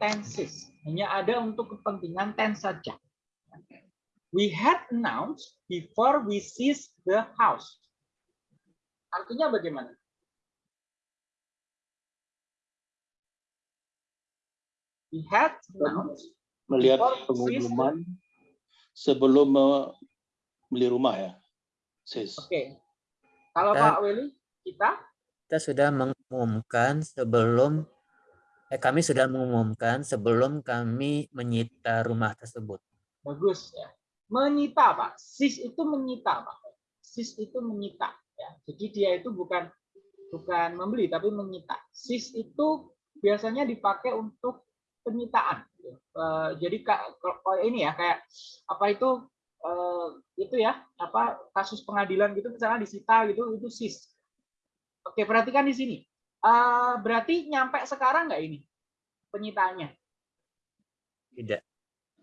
tenses. Hanya ada untuk kepentingan tense saja. We had announced before we seized the house. Artinya bagaimana? We had announced melihat pengumuman sebelum beli rumah ya. Sis. Oke. Kalau Dan- Pak Willy, kita Kita sudah mengumumkan sebelum eh kami sudah mengumumkan sebelum kami menyita rumah tersebut. bagus ya. Menyita, Pak. Sis itu menyita, Pak. Sis itu menyita ya. Jadi dia itu bukan bukan membeli tapi menyita. Sis itu biasanya dipakai untuk penyitaan. gitu. Eh, jadi kalau ini ya kayak apa itu eh, itu ya apa kasus pengadilan gitu misalnya disita gitu itu sis. Oke perhatikan di sini. Eh, berarti nyampe sekarang nggak ini penyitaannya? Tidak.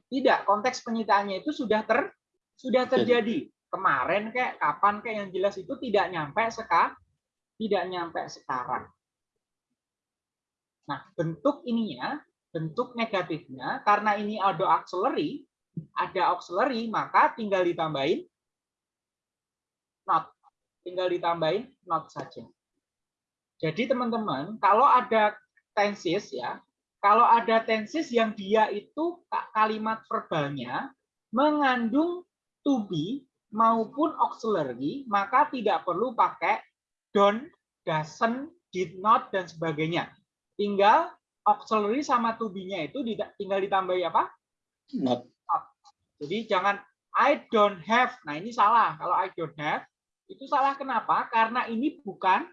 Tidak, konteks penyitaannya itu sudah ter sudah terjadi. Kemarin kayak kapan kayak yang jelas itu tidak nyampe seka tidak nyampe sekarang. Nah, bentuk ininya, bentuk negatifnya, karena ini ada auxiliary, ada auxiliary, maka tinggal ditambahin not. Tinggal ditambahin not saja. Jadi teman-teman, kalau ada tenses ya, kalau ada tenses yang dia itu kalimat verbalnya mengandung to be maupun auxiliary, maka tidak perlu pakai don't, doesn't, did not, dan sebagainya. Tinggal auxiliary sama to be-nya itu tinggal ditambahi apa? Not. Jadi jangan I don't have. Nah ini salah. Kalau I don't have, itu salah kenapa? Karena ini bukan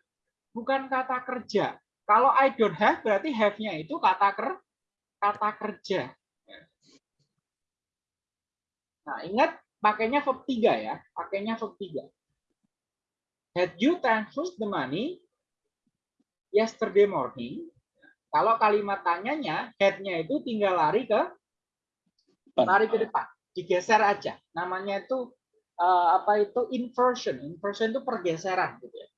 bukan kata kerja. Kalau I don't have berarti have-nya itu kata ker kata kerja. Nah, ingat pakainya verb 3 ya, pakainya verb 3. Had you transferred the money yesterday morning? Kalau kalimat tanyanya, had-nya itu tinggal lari ke lari ke depan, digeser aja. Namanya itu uh, apa itu inversion. Inversion itu pergeseran gitu ya.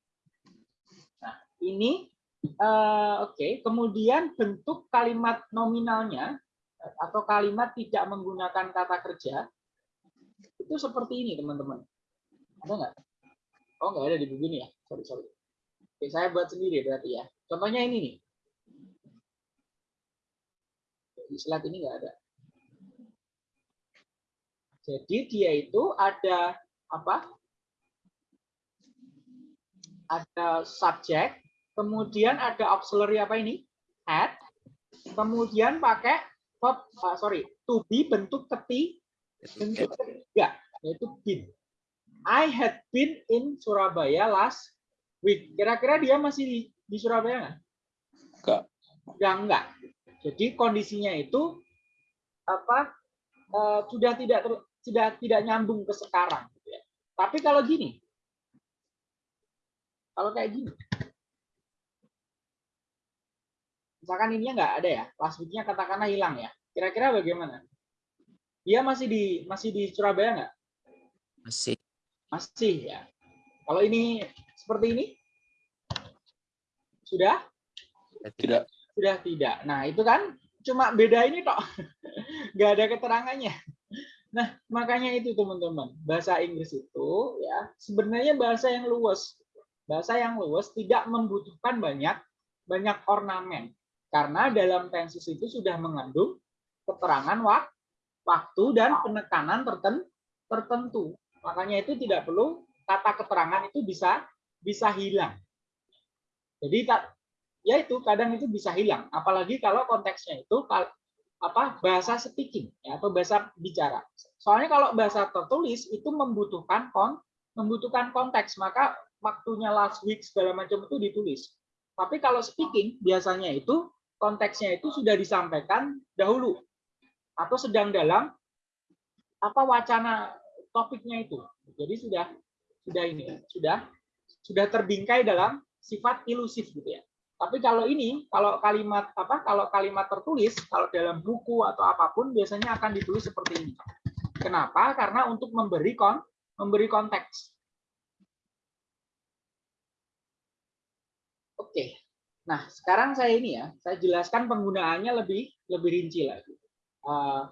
Ini uh, oke, okay. kemudian bentuk kalimat nominalnya atau kalimat tidak menggunakan kata kerja itu seperti ini, teman-teman. Ada nggak? Oh, nggak ada di buku ini ya. Sorry, sorry. Oke, saya buat sendiri berarti ya. Contohnya ini nih. Di slide ini nggak ada. Jadi dia itu ada apa? Ada subjek, kemudian ada auxiliary apa ini? Had, kemudian pakai verb, uh, sorry, to be bentuk keti, bentuk ketiga, yaitu been. I had been in Surabaya last week. Kira-kira dia masih di, di Surabaya nggak? Enggak. Enggak, enggak. Jadi kondisinya itu apa? Uh, sudah tidak ter, tidak tidak nyambung ke sekarang. Gitu ya. Tapi kalau gini, kalau kayak gini, misalkan ininya nggak ada ya, last week-nya katakanlah hilang ya. Kira-kira bagaimana? Dia masih di masih di Surabaya nggak? Masih. Masih ya. Kalau ini seperti ini, sudah? Tidak. Sudah tidak. Nah itu kan cuma beda ini kok, <laughs> nggak ada keterangannya. Nah, makanya itu teman-teman, bahasa Inggris itu ya sebenarnya bahasa yang luas. Bahasa yang luas tidak membutuhkan banyak banyak ornamen. Karena dalam tenses itu sudah mengandung keterangan waktu dan penekanan tertentu. Makanya itu tidak perlu kata keterangan itu bisa bisa hilang. Jadi ya itu kadang itu bisa hilang, apalagi kalau konteksnya itu apa bahasa speaking ya, atau bahasa bicara. Soalnya kalau bahasa tertulis itu membutuhkan kon membutuhkan konteks, maka waktunya last week segala macam itu ditulis. Tapi kalau speaking biasanya itu konteksnya itu sudah disampaikan dahulu atau sedang dalam apa wacana topiknya itu. Jadi sudah sudah ini sudah sudah terbingkai dalam sifat ilusif gitu ya. Tapi kalau ini, kalau kalimat apa? Kalau kalimat tertulis, kalau dalam buku atau apa pun biasanya akan ditulis seperti ini. Kenapa? Karena untuk memberi kon memberi konteks. Oke. Nah, sekarang saya ini ya, saya jelaskan penggunaannya lebih lebih rinci lagi. Uh,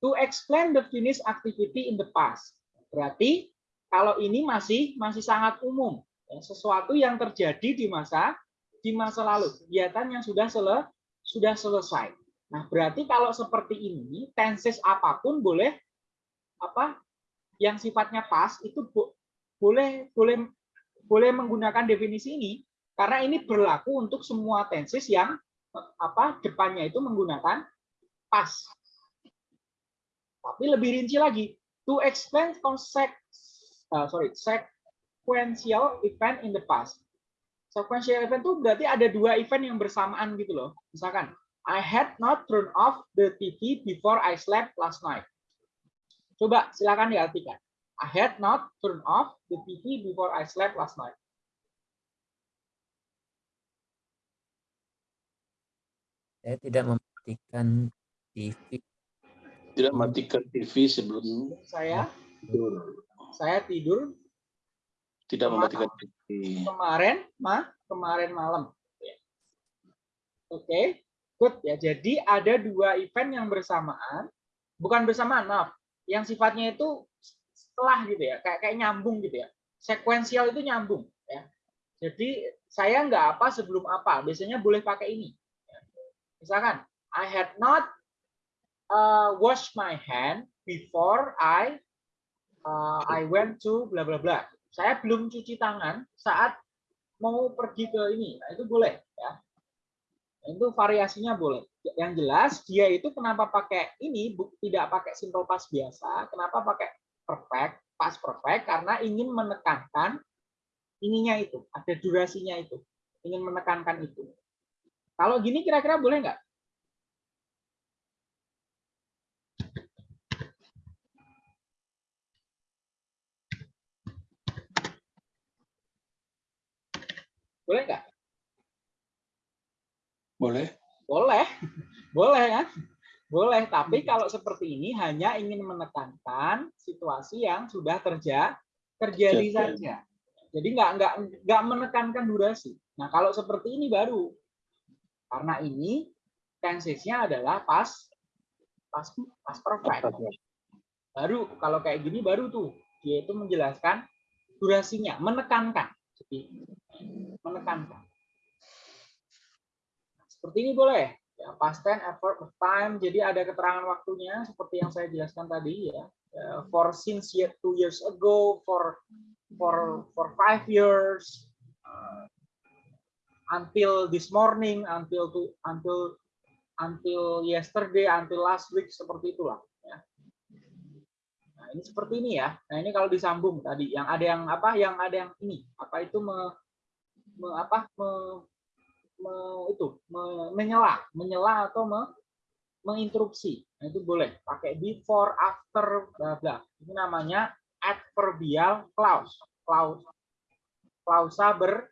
to explain the finished activity in the past. Berarti kalau ini masih masih sangat umum, ya, sesuatu yang terjadi di masa di masa lalu, kegiatan yang sudah sele, sudah selesai. Nah, berarti kalau seperti ini, tenses apa pun boleh apa yang sifatnya pas itu bo, boleh boleh boleh menggunakan definisi ini karena ini berlaku untuk semua tenses yang apa depannya itu menggunakan pas. Tapi lebih rinci lagi, to explain concept uh, sorry, sequential event in the past sequential event itu berarti ada dua event yang bersamaan gitu loh. Misalkan, I had not turned off the TV before I slept last night. Coba silakan diartikan. I had not turned off the TV before I slept last night. Saya tidak mematikan TV. Tidak mematikan TV sebelum saya tidur. Saya tidur Tidak mematikan TV. kemarin mah kemarin malam. Oke, good ya. Jadi ada dua event yang bersamaan, bukan bersamaan, maaf. Yang sifatnya itu setelah gitu ya, kayak kayak nyambung gitu ya. Sekuensial itu nyambung ya. Jadi saya nggak apa sebelum apa, biasanya boleh pakai ini. Misalkan, I had not uh, washed my hand before I uh, I went to bla bla bla. Saya belum cuci tangan saat mau pergi ke ini. Nah, itu boleh ya. Itu variasinya boleh. Yang jelas dia itu kenapa pakai ini tidak pakai simple past biasa, kenapa pakai perfect, past perfect karena ingin menekankan ininya itu, ada durasinya itu. Ingin menekankan itu. Kalau gini kira-kira boleh nggak? Boleh nggak? Boleh. Boleh, <laughs> boleh kan? Boleh, tapi kalau seperti ini hanya ingin menekankan situasi yang sudah terjadi Terjadi. saja. Jadi nggak nggak nggak menekankan durasi. Nah kalau seperti ini baru, karena ini tensesnya adalah pas pas pas perfect. Baru kalau kayak gini baru tuh dia itu menjelaskan durasinya, menekankan. Jadi menekankan. Seperti ini boleh. Ya, past tense, effort of time. Jadi ada keterangan waktunya seperti yang saya jelaskan tadi ya. Ya, For since two years ago, for for for five years, until this morning, until to until until yesterday, until last week seperti itulah. Ya. Nah ini seperti ini ya. Nah ini kalau disambung tadi, yang ada yang apa? Yang ada yang ini apa itu me, me- apa me- me- itu me- menyela menyela atau me, menginterupsi nah, itu boleh pakai before after bla bla ini namanya adverbial clause clause klausa ber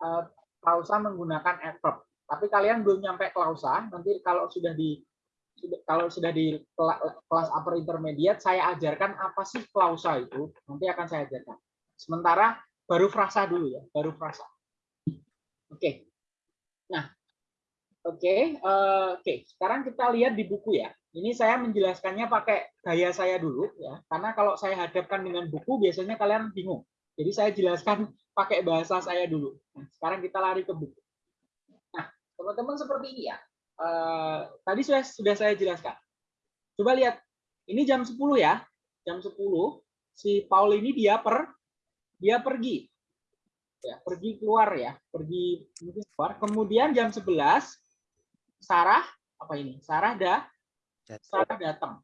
eh, klausa menggunakan adverb tapi kalian belum nyampe klausa nanti kalau sudah di kalau sudah di kela- kelas upper intermediate saya ajarkan apa sih klausa itu nanti akan saya ajarkan sementara baru frasa dulu ya baru frasa oke Nah, oke, eh, oke. Sekarang kita lihat di buku ya. Ini saya menjelaskannya pakai gaya saya dulu ya, karena kalau saya hadapkan dengan buku biasanya kalian bingung. Jadi saya jelaskan <laughs> pakai bahasa saya dulu. Nah, sekarang kita lari ke buku. Nah, teman-teman seperti ini ya. Eh, tadi sudah sudah saya jelaskan. Coba lihat, ini jam 10 ya. Jam 10 si Paul ini dia per dia pergi ya pergi keluar ya pergi mungkin keluar kemudian jam 11 Sarah apa ini Sarah dah Sarah datang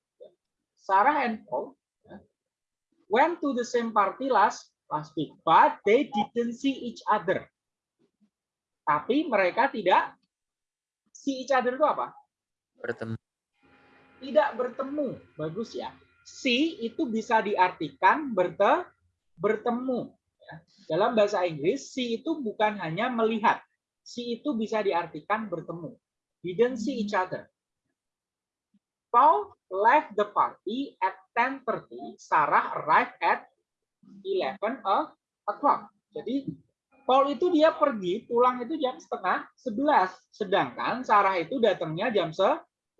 Sarah and Paul ya, went to the same party last last week but they didn't see each other. Tapi mereka tidak see each other itu apa? Bertemu. Tidak bertemu. Bagus ya. See itu bisa diartikan berte bertemu. Ya. dalam bahasa Inggris see itu bukan hanya melihat. See itu bisa diartikan bertemu. Didn't see each other. Paul left the party at 10:30 Sarah arrived at 11 o'clock. Jadi Paul itu dia pergi pulang itu jam setengah 11 sedangkan Sarah itu datangnya jam se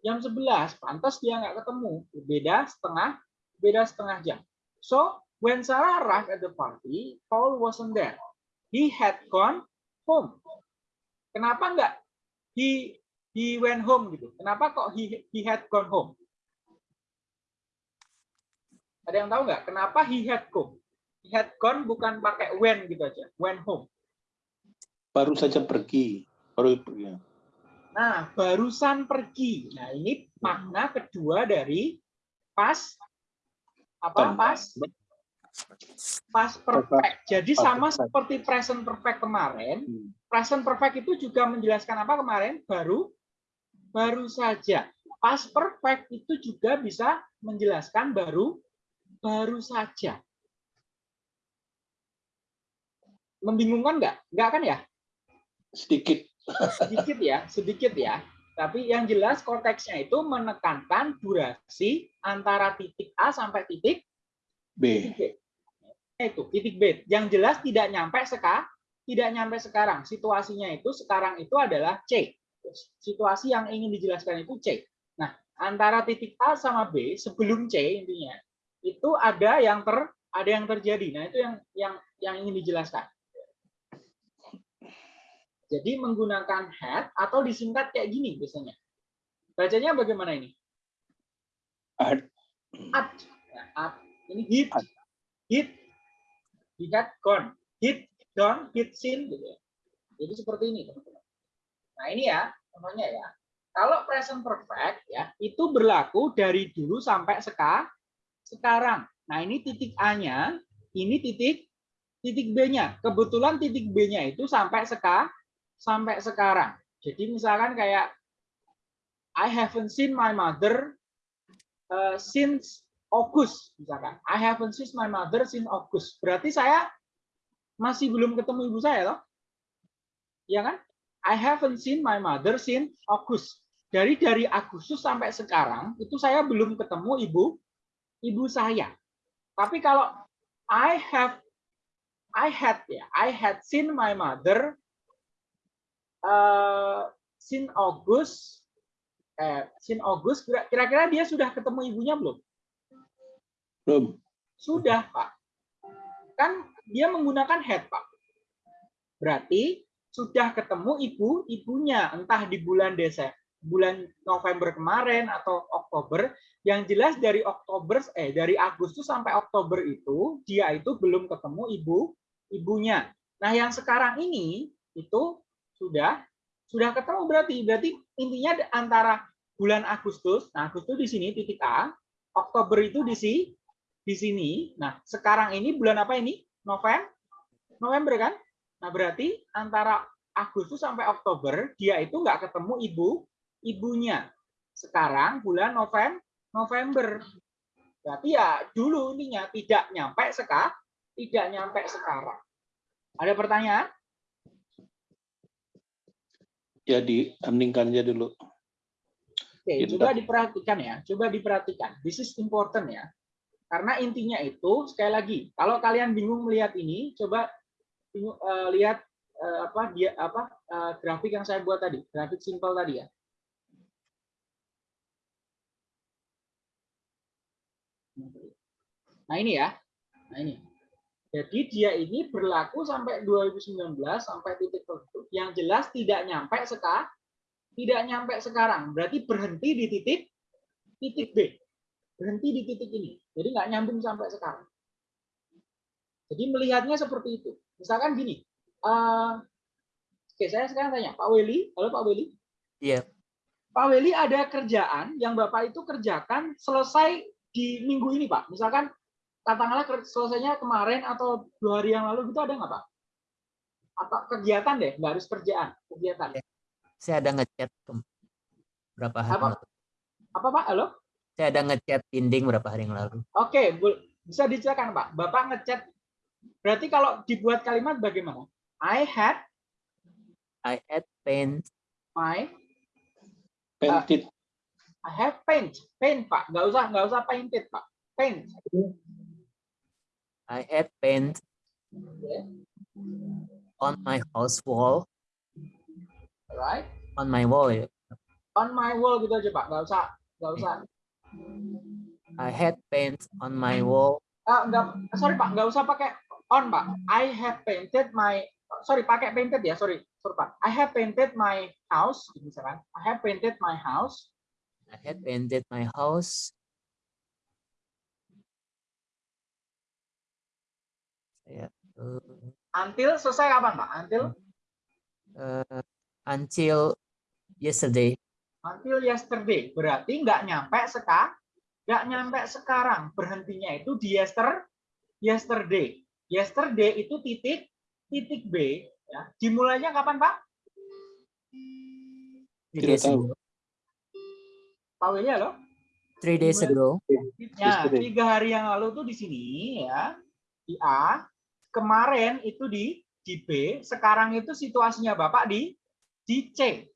jam 11 pantas dia nggak ketemu. Beda setengah beda setengah jam. So when Sarah arrived at the party Paul wasn't there. He had gone home. Kenapa nggak he he went home gitu? Kenapa kok he he had gone home? Ada yang tahu nggak? Kenapa he had gone he had gone bukan pakai when gitu aja went home Baru saja pergi. Baru pergi. Nah, barusan pergi. Nah, ini makna kedua dari pas apa? Pas pas perfect. Jadi sama seperti present perfect kemarin, Hmm. present perfect itu juga menjelaskan apa kemarin? Baru baru saja. Pas perfect itu juga bisa menjelaskan baru baru saja. Membingungkan nggak? Nggak kan ya? Sedikit. sedikit ya, sedikit ya. Tapi yang jelas konteksnya itu menekankan durasi antara titik A sampai titik B. B. Itu titik B. Yang jelas tidak nyampe seka, tidak nyampe sekarang. Situasinya itu sekarang itu adalah C. Situasi yang ingin dijelaskan itu C. Nah, antara titik A sama B sebelum C intinya itu ada yang ter ada yang terjadi. Nah, itu yang yang yang ingin dijelaskan. Jadi menggunakan head atau disingkat kayak gini biasanya. Bacanya bagaimana ini? Ad. At. Ya, at. Ini hit. Hit. He had gone. Hit, gone, hit, seen. Gitu ya. Jadi seperti ini, teman-teman. Nah, ini ya, contohnya ya. Kalau present perfect, ya, itu berlaku dari dulu sampai seka, sekarang. Nah, ini titik A-nya, ini titik titik B-nya. Kebetulan titik B-nya itu sampai seka, sampai sekarang. Jadi misalkan kayak I haven't seen my mother uh, since August misalkan. I haven't seen my mother since August. Berarti saya masih belum ketemu ibu saya loh. Ya kan? I haven't seen my mother since August. Dari dari Agustus sampai sekarang itu saya belum ketemu ibu ibu saya. Tapi kalau I have I had ya, I had seen my mother uh, since August eh since August kira-kira dia sudah ketemu ibunya belum? Belum. Sudah, Pak. Kan dia menggunakan head, Pak. Berarti sudah ketemu ibu ibunya entah di bulan Desember bulan November kemarin atau Oktober yang jelas dari Oktober eh dari Agustus sampai Oktober itu dia itu belum ketemu ibu ibunya. Nah, yang sekarang ini itu sudah sudah ketemu berarti berarti intinya antara bulan Agustus, nah Agustus di sini titik A, Oktober itu di sini di sini. Nah, sekarang ini bulan apa ini? November. November kan? Nah, berarti antara Agustus sampai Oktober dia itu nggak ketemu ibu ibunya. Sekarang bulan November, November. Berarti ya dulu ininya tidak nyampe sekarang, tidak nyampe sekarang. Ada pertanyaan? Ya diamningkan aja dulu. Oke, Gitu. coba diperhatikan ya. Coba diperhatikan. This is important ya. Karena intinya itu sekali lagi, kalau kalian bingung melihat ini, coba bingung, eh, lihat eh, apa dia apa eh, grafik yang saya buat tadi, grafik simpel tadi ya. Nah ini ya, nah ini. Jadi dia ini berlaku sampai 2019 sampai titik tertentu. Yang jelas tidak nyampe sekarang, tidak nyampe sekarang. Berarti berhenti di titik titik B, berhenti di titik ini. Jadi nggak nyambung sampai sekarang. Jadi melihatnya seperti itu. Misalkan gini, eh, oke saya sekarang tanya Pak Weli, halo Pak Weli. Iya. Pak Weli ada kerjaan yang Bapak itu kerjakan selesai di minggu ini Pak. Misalkan katakanlah selesainya kemarin atau dua hari yang lalu gitu ada nggak Pak? Atau kegiatan deh, nggak harus kerjaan, kegiatan. Saya ada ngechat berapa hari Apa? lalu. Apa Pak? Halo? Saya ada ngechat dinding berapa hari yang lalu. Oke, bisa diceritakan Pak. Bapak ngechat. Berarti kalau dibuat kalimat bagaimana? I had I had paint my Painted. I have paint, paint Pak. Nggak usah nggak usah painted Pak. Paint. I had paint on my house wall Right? on my wall. On my wall gitu aja Pak. Nggak usah nggak usah. I had paint on my wall Ah, nggak, sorry Pak, nggak usah pakai on Pak. I have painted my, sorry pakai painted ya, sorry, sorry Pak. I have painted my house, misalkan. I have painted my house I had painted my house saya eh, until selesai kapan Pak? Until eh, until yesterday until yesterday. Berarti nggak nyampe sekarang, nggak nyampe sekarang. Berhentinya itu di yester, yesterday. Yesterday itu titik titik B. Ya. Dimulainya kapan Pak? Tidak days tahu. Pak Willy halo? three days ago Ya, tiga hari yang lalu tuh di sini ya, di A. Kemarin itu di di B. Sekarang itu situasinya Bapak di di C.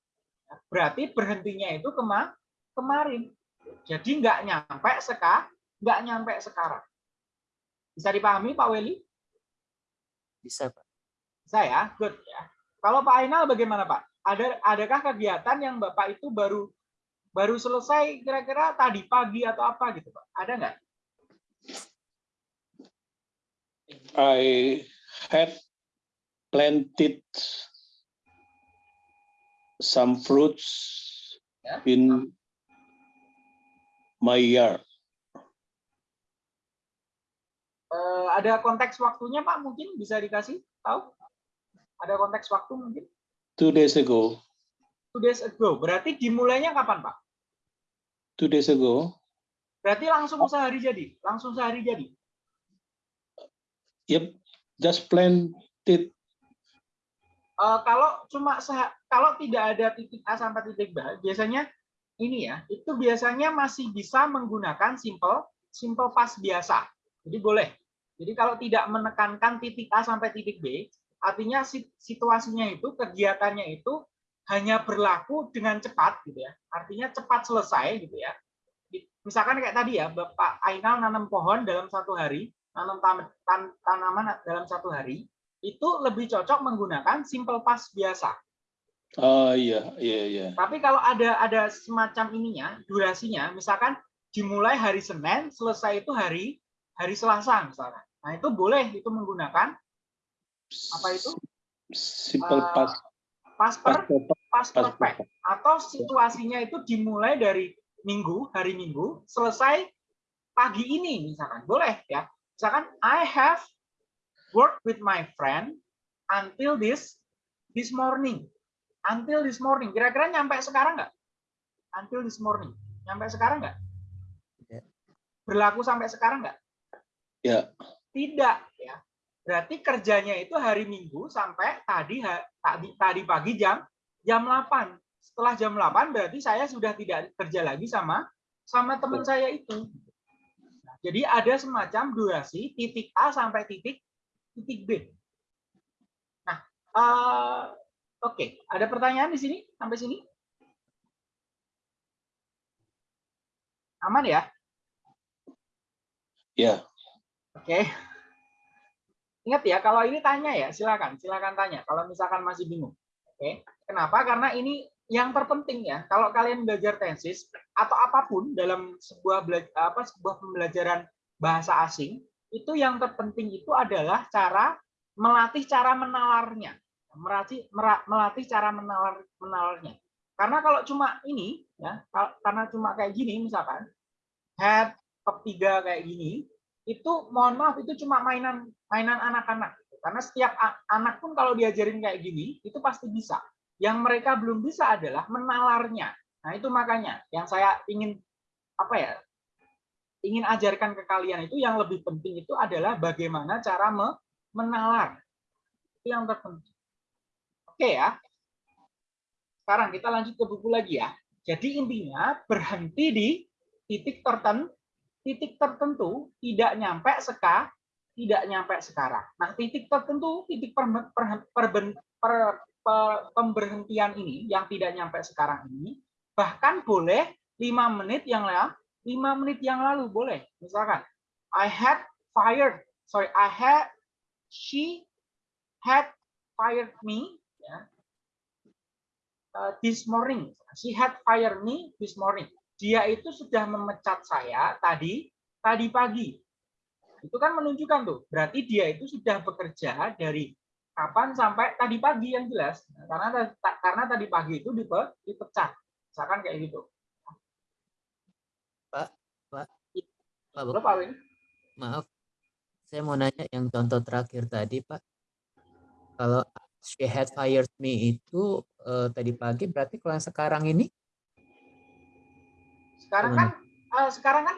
Berarti berhentinya itu kema kemarin. Jadi nggak nyampe seka, nggak nyampe sekarang. Bisa dipahami Pak Weli? bisa Pak. Saya, good ya. Kalau Pak Ainal bagaimana Pak? ada adakah kegiatan yang Bapak itu baru baru selesai kira-kira tadi pagi atau apa gitu Pak? Ada nggak? I had planted some fruits Yeah. in my yard. Eh, ada konteks waktunya Pak mungkin bisa dikasih tahu? Ada konteks waktu mungkin? Two days ago, Two days ago. Berarti dimulainya kapan Pak? two days ago, Berarti langsung sehari jadi, langsung sehari jadi. Yep, just planted. Eh, kalau cuma kalau tidak ada titik A sampai titik B, biasanya ini ya, itu biasanya masih bisa menggunakan simple simple past biasa. Jadi boleh. Jadi kalau tidak menekankan titik A sampai titik B, artinya si- situasinya itu kegiatannya itu hanya berlaku dengan cepat gitu ya. Artinya cepat selesai gitu ya. Misalkan kayak tadi ya, Bapak Ainal nanam pohon dalam satu hari, nanam tam- tan- tanaman dalam satu hari, itu lebih cocok menggunakan simple past biasa. Ah, iya, iya, iya. Tapi kalau ada ada semacam ininya, durasinya, misalkan dimulai hari Senin, selesai itu hari hari Selasa misalkan. Nah, itu boleh itu menggunakan Apa itu? Simple Eh, past. past per past perfect, past past perfect perfect. atau situasinya itu dimulai dari minggu, hari Minggu, selesai pagi ini misalkan. Boleh ya. Misalkan I have worked with my friend until this this morning. Until this morning. Kira-kira nyampe sekarang nggak? Until this morning. Nyampe sekarang nggak? Tidak. Berlaku sampai sekarang nggak? Ya. Tidak ya. Berarti kerjanya itu hari Minggu sampai tadi tadi tadi pagi jam jam 8. Setelah jam 8 berarti saya sudah tidak kerja lagi sama sama teman saya itu. Jadi ada semacam durasi titik A sampai titik titik B. Nah, eh, oke, ada pertanyaan di sini sampai sini? Aman ya? Ya. Oke. Ingat ya, kalau ini tanya ya, silakan, silakan tanya. Kalau misalkan masih bingung. Oke. Kenapa? Karena ini yang terpenting ya. Kalau kalian belajar tensis atau apa pun dalam sebuah apa sebuah pembelajaran bahasa asing, itu yang terpenting itu adalah cara melatih cara menalarnya. Melatih melatih cara menalar menalarnya. Karena kalau cuma ini ya, karena cuma kayak gini misalkan head top tiga kayak gini, itu mohon maaf itu cuma mainan mainan anak-anak karena setiap anak pun kalau diajarin kayak gini itu pasti bisa yang mereka belum bisa adalah menalarnya. Nah itu makanya yang saya ingin apa ya ingin ajarkan ke kalian itu yang lebih penting itu adalah bagaimana cara me- menalar. Itu yang terpenting. Oke ya. Sekarang kita lanjut ke buku lagi ya. Jadi intinya berhenti di titik tertentu titik tertentu tidak nyampe seka tidak nyampe sekarang. Nah, titik tertentu, titik per, per- per- per- pemberhentian ini yang tidak nyampe sekarang ini bahkan boleh lima menit yang lalu, lima menit yang lalu boleh. Misalkan, I had fired, sorry, I had, she had fired me, ya, uh, this morning. She had fired me this morning dia itu sudah memecat saya tadi tadi pagi. Itu kan menunjukkan tuh, berarti dia itu sudah bekerja dari kapan sampai tadi pagi yang jelas. Nah, karena ta- karena tadi pagi itu dipe- dipecat. Misalkan kayak gitu. Pak, Pak, Pak, Belum Pak Win? maaf, saya mau nanya yang contoh terakhir tadi, Pak. Kalau she had fired me itu eh, tadi pagi, berarti kalau yang sekarang ini Sekarang Gimana? kan eh, sekarang kan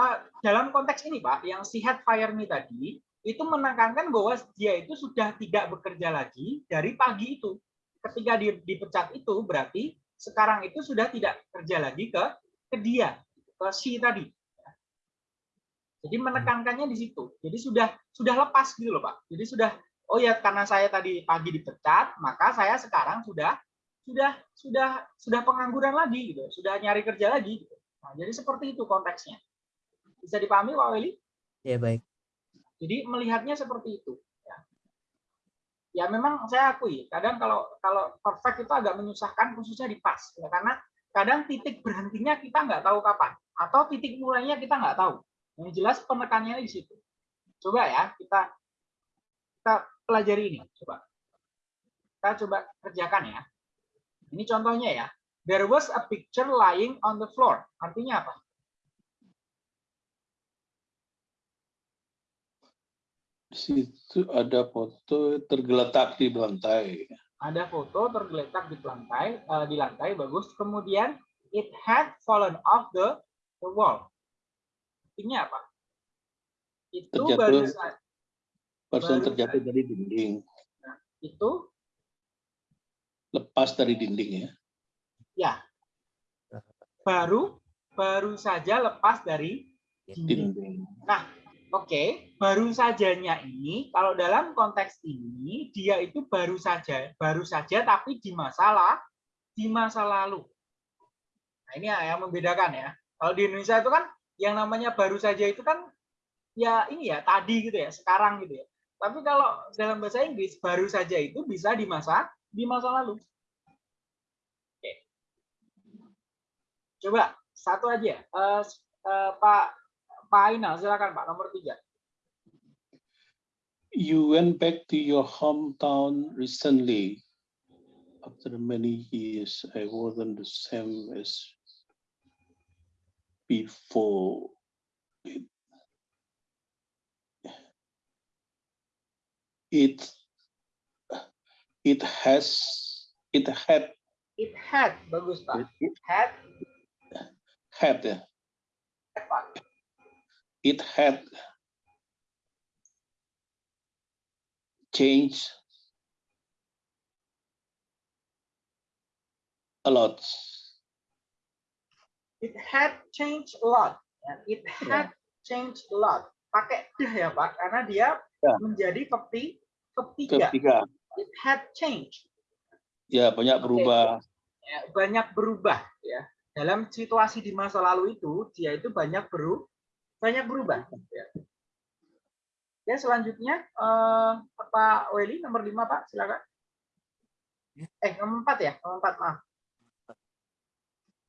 eh, dalam konteks ini Pak, yang si had fire me tadi itu menekankan bahwa dia itu sudah tidak bekerja lagi dari pagi itu. Ketika dia dipecat itu berarti sekarang itu sudah tidak kerja lagi ke ke dia, ke si tadi. Jadi menekankannya di situ. Jadi sudah sudah lepas gitu loh Pak. Jadi sudah oh ya karena saya tadi pagi dipecat, maka saya sekarang sudah sudah sudah sudah pengangguran lagi gitu, sudah nyari kerja lagi gitu. Nah, jadi seperti itu konteksnya. Bisa dipahami Pak Weli? ya baik. Jadi melihatnya seperti itu. ya. ya memang saya akui kadang kalau kalau perfect itu agak menyusahkan khususnya di pas ya karena kadang titik berhentinya kita nggak tahu kapan atau titik mulainya kita nggak tahu. Yang jelas penekannya di situ. Coba ya kita kita pelajari ini coba. Kita coba kerjakan ya. Ini contohnya ya. There was a picture lying on the floor. Artinya apa situ ada foto tergeletak di lantai. ada foto tergeletak di lantai eh, di lantai bagus kemudian it had fallen off the the wall artinya apa itu Terjatuh. baru sa- Person Baru terjatuh dari dinding, itu lepas dari dinding ya. ya baru baru saja lepas dari dinding Dinding. Oke, baru sajanya ini kalau dalam konteks ini dia itu baru saja, baru saja tapi di di masa lalu. Nah, ini yang membedakan ya. Kalau di Indonesia itu kan yang namanya baru saja itu kan ya ini ya tadi gitu ya, sekarang gitu ya. Tapi kalau dalam bahasa Inggris baru saja itu bisa di masa di masa lalu. Oke. Coba satu aja. Eh, eh, Pak Pak silakan Pak, nomor tiga. You went back to your hometown recently. After many years, I wasn't the same as before. It, it, it has, it had, It had, bagus Pak. it Had, had. Pak. It had changed a lot. It had changed a lot. Ya, It had changed a lot. Pakai dah ya Pak, karena dia Ya. menjadi verb ti- verb tiga. Ketiga, It had changed. ya banyak berubah. Ya, banyak berubah ya. Dalam situasi di masa lalu itu, dia itu banyak beru banyak berubah. Ya. Ya, selanjutnya eh, Pak Weli nomor lima Pak, silakan. Eh, nomor empat ya, nomor empat maaf.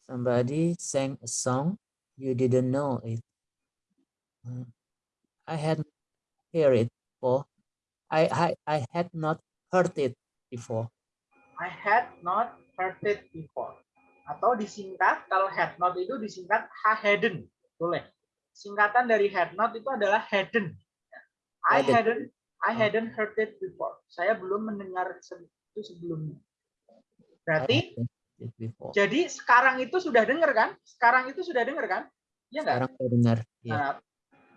Somebody sang a song, you didn't know it. Uh, I had heard it before. I, I, I had not heard it before. I had not heard it before. Atau disingkat, kalau had not itu disingkat I hadn't. Boleh. Singkatan dari had not itu adalah hadn't. I Hadn't. I hadn't heard it before. Saya belum mendengar itu sebelumnya. Berarti jadi sekarang itu sudah dengar kan? Sekarang itu sudah dengar kan? Iya enggak? Sekarang saya dengar. Ya. Nah,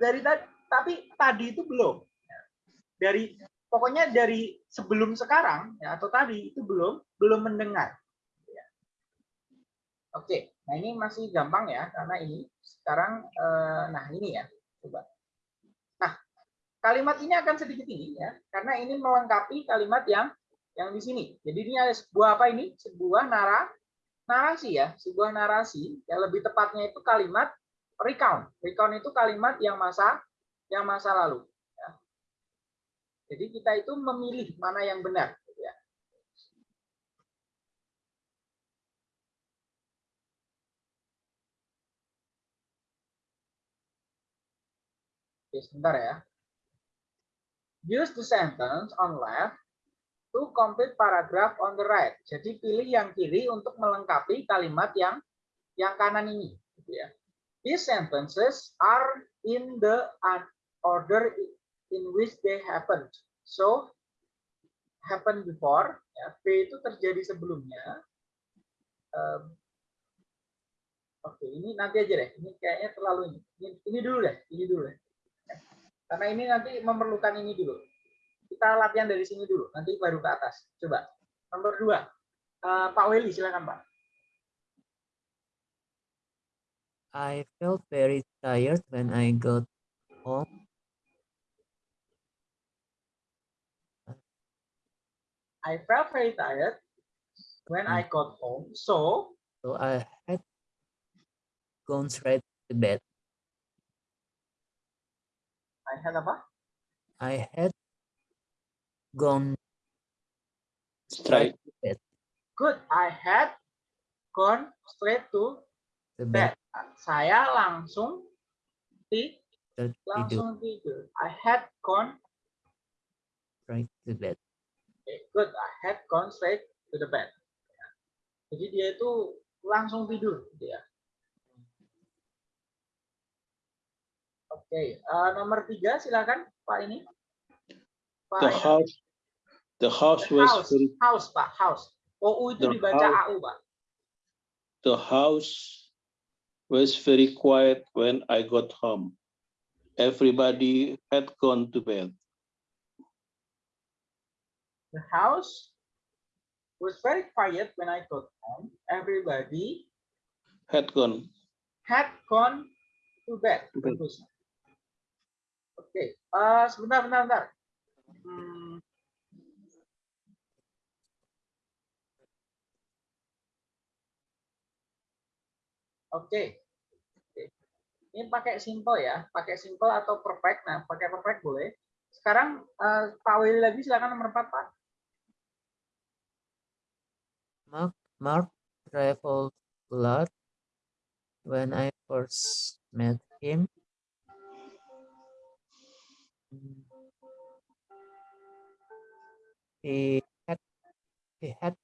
dari tadi tapi tadi itu belum. Dari pokoknya dari sebelum sekarang ya atau tadi itu belum belum mendengar. Oke, nah ini masih gampang ya karena ini sekarang eh, nah ini ya coba. Nah kalimat ini akan sedikit ini ya karena ini melengkapi kalimat yang yang di sini. Jadi ini ada sebuah apa ini? Sebuah nara narasi ya, sebuah narasi. Ya lebih tepatnya itu kalimat recount. Recount itu kalimat yang masa yang masa lalu. ya. Jadi kita itu memilih mana yang benar. gitu ya. Oke, sebentar ya. Use the sentence on left to complete paragraph on the right. Jadi pilih yang kiri untuk melengkapi kalimat yang yang kanan ini. gitu ya. These sentences are in the order in which they happened. So, happened before, ya, B itu terjadi sebelumnya. Um, Oke, ini nanti aja deh. Ini kayaknya terlalu ini. Ini, ini dulu deh, ini dulu deh. Karena ini nanti memerlukan ini dulu. Kita latihan dari sini dulu, nanti baru ke atas. Coba. Nomor dua, Eh, Pak Weli, silakan Pak. I felt very tired when I got home. I felt very tired when I got home, so So I had gone straight to bed. I had apa? I had gone Straight. Good. I had gone straight to The bed. bed. Saya langsung ti Tidur langsung tidur. I had gone right to bed. Okay, good. I had gone straight to the bed. Jadi dia itu langsung tidur, gitu ya. Oke, eh, nomor tiga silakan Pak ini. Pak The house, the house was house, very, house Pak, house. OU itu The dibaca house. AU Pak. the house was very quiet when I got home. Everybody had gone to bed. The house was very quiet when I got home. Everybody Had gone. had gone to bed. To bed. Oke, eh, sebentar, bentar, bentar. Hmm. Oke. Oke. Ini pakai simple ya, pakai simple atau perfect. Nah, pakai perfect boleh. Sekarang eh, Pak Willy lagi silakan nomor 4, Pak. Mark, Mark traveled a lot when I first met him. He had he had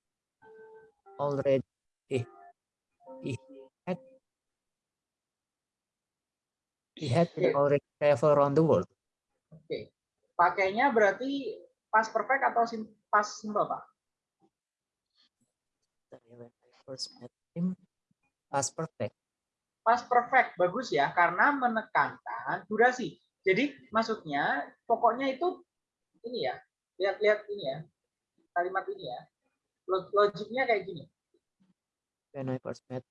already he, he had he had already traveled around the world. Oke. Pakainya berarti pas perfect atau sim pas simple, Pak? When I first met him, past perfect. Pas perfect bagus ya karena menekankan durasi. Jadi maksudnya pokoknya itu ini ya. Lihat-lihat ini ya. Kalimat ini ya. Log- Logiknya kayak gini. When I first met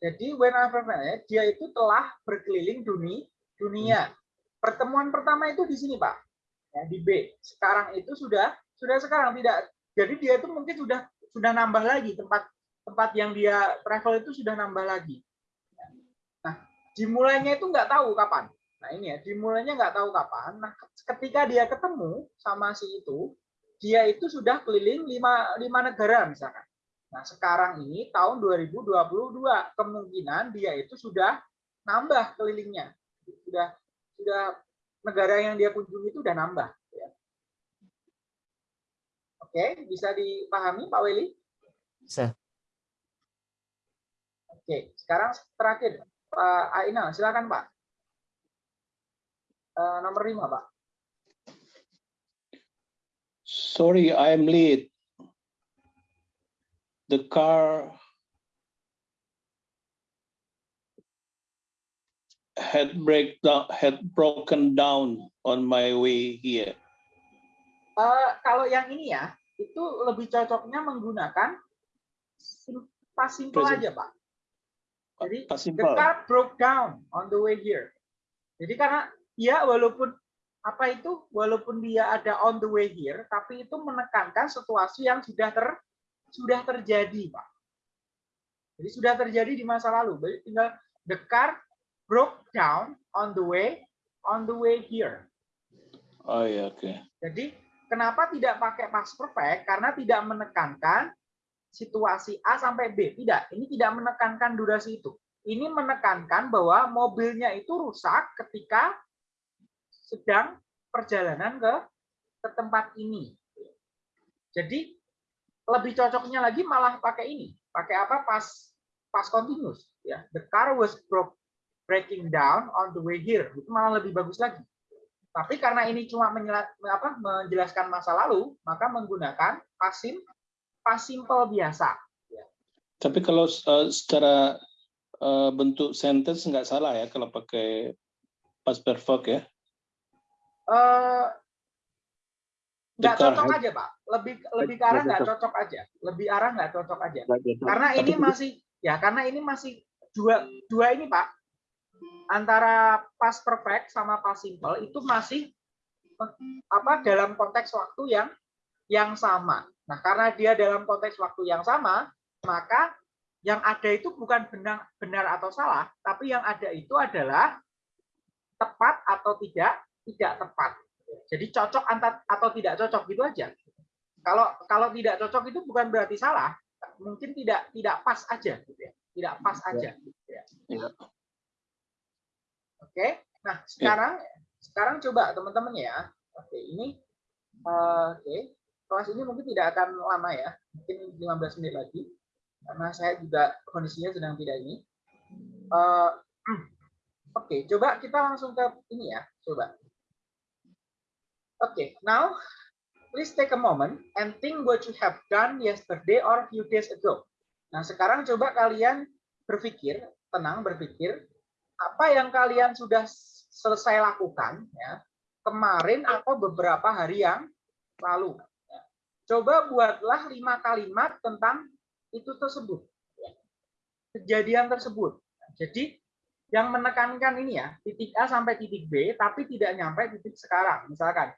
Jadi when I first met, dia itu telah berkeliling dunia dunia. Pertemuan pertama itu di sini, Pak. Ya, di B. Sekarang itu sudah sudah sekarang tidak. Jadi dia itu mungkin sudah sudah nambah lagi tempat tempat yang dia travel itu sudah nambah lagi. Nah, dimulainya itu nggak tahu kapan. Nah ini ya, dimulainya nggak tahu kapan. Nah, ketika dia ketemu sama si itu, dia itu sudah keliling lima, lima negara misalkan. Nah, sekarang ini tahun 2022, kemungkinan dia itu sudah nambah kelilingnya. Sudah sudah negara yang dia kunjungi itu sudah nambah. ya. Oke, bisa dipahami Pak Weli? bisa Oke, sekarang terakhir Pak Aina, silakan Pak. Eh, nomor lima Pak. Sorry, I'm late. The car had breakdown had broken down on my way here. Eh, kalau yang ini ya, itu lebih cocoknya menggunakan pas simple Present. aja Pak. Jadi the car broke down on the way here. Jadi karena dia walaupun apa itu walaupun dia ada on the way here, tapi itu menekankan situasi yang sudah ter sudah terjadi, Pak. Jadi sudah terjadi di masa lalu. Jadi tinggal the car broke down on the way on the way here. Oh ya, oke. Jadi kenapa tidak pakai past perfect? Karena tidak menekankan situasi A sampai B. Tidak, ini tidak menekankan durasi itu. Ini menekankan bahwa mobilnya itu rusak ketika sedang perjalanan ke ke tempat ini. Jadi lebih cocoknya lagi malah pakai ini. Pakai apa? Pas pas continuous ya. The car was broke breaking down on the way here. Itu malah lebih bagus lagi. Tapi karena ini cuma menjelaskan masa lalu, maka menggunakan pasim pas simple biasa. Tapi kalau uh, secara uh, bentuk sentence nggak salah ya kalau pakai past perfect ya. Eh, nggak Dekar, cocok aja pak. Lebih lebih ke arah nggak cocok. aja. Lebih arah nggak cocok aja. Karena ini masih ya karena ini masih dua dua ini pak. Antara past perfect sama past simple itu masih apa dalam konteks waktu yang yang sama. Nah karena dia dalam konteks waktu yang sama maka yang ada itu bukan benar benar atau salah tapi yang ada itu adalah tepat atau tidak tidak tepat jadi cocok antar atau tidak cocok gitu aja Kalau kalau tidak cocok itu bukan berarti salah, mungkin tidak tidak pas aja gitu ya. Tidak pas aja gitu ya. Ya. Oke. Nah, sekarang sekarang coba teman-teman ya. Oke, ini eh, oke. Kelas ini mungkin tidak akan lama ya. Mungkin 15 menit lagi. Karena saya juga kondisinya sedang tidak ini. Eh, Oke, coba kita langsung ke ini ya. Coba. Oke, now please take a moment and think what you have done yesterday or few days ago. Nah, sekarang coba kalian berpikir, tenang berpikir, apa yang kalian sudah selesai lakukan ya kemarin atau beberapa hari yang lalu. Coba buatlah lima kalimat tentang itu tersebut, ya. kejadian tersebut. Jadi yang menekankan ini ya titik A sampai titik B, tapi tidak nyampe titik sekarang. Misalkan,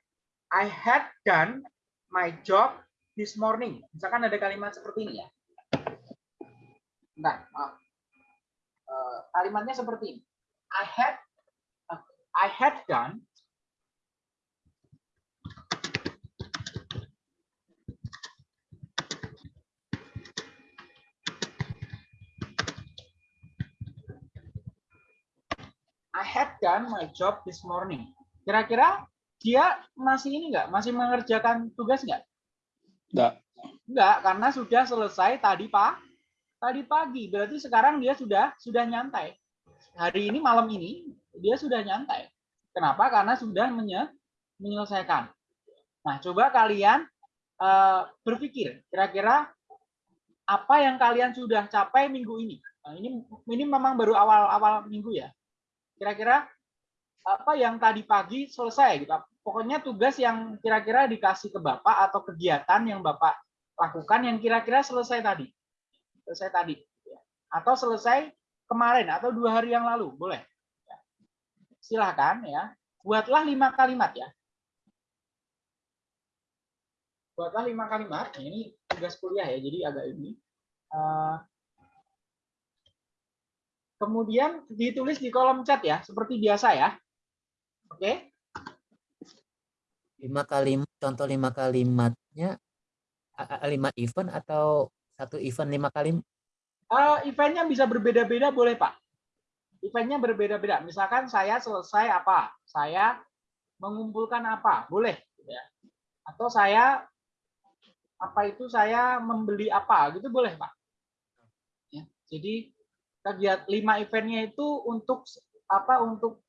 I had done my job this morning. Misalkan ada kalimat seperti ini ya. Nah, maaf. Eh, kalimatnya seperti ini. I had I had done I had done my job this morning. Kira-kira dia masih ini enggak? Masih mengerjakan tugas enggak? Enggak. Enggak, karena sudah selesai tadi Pak. Tadi pagi. Berarti sekarang dia sudah sudah nyantai. Hari ini malam ini dia sudah nyantai. Kenapa? Karena sudah menye menyelesaikan. Nah, coba kalian uh, berpikir kira-kira apa yang kalian sudah capai minggu ini. Nah, ini ini memang baru awal-awal minggu ya. Kira-kira apa yang tadi pagi selesai gitu. Pokoknya tugas yang kira-kira dikasih ke Bapak atau kegiatan yang Bapak lakukan yang kira-kira selesai tadi. Selesai tadi. Atau selesai kemarin atau dua hari yang lalu. Boleh. Silahkan ya. Buatlah lima kalimat ya. Buatlah lima kalimat. Ini tugas kuliah ya, jadi agak ini. Uh, kemudian ditulis di kolom chat ya, seperti biasa ya. Oke. Lima kalimat, contoh lima kalimatnya, lima event atau satu event lima kalimat? Uh, eventnya bisa berbeda-beda boleh Pak. Eventnya berbeda-beda. Misalkan saya selesai apa, saya mengumpulkan apa, boleh. Ya. Atau saya apa itu saya membeli apa gitu boleh pak ya, jadi kegiatan lima eventnya itu untuk apa untuk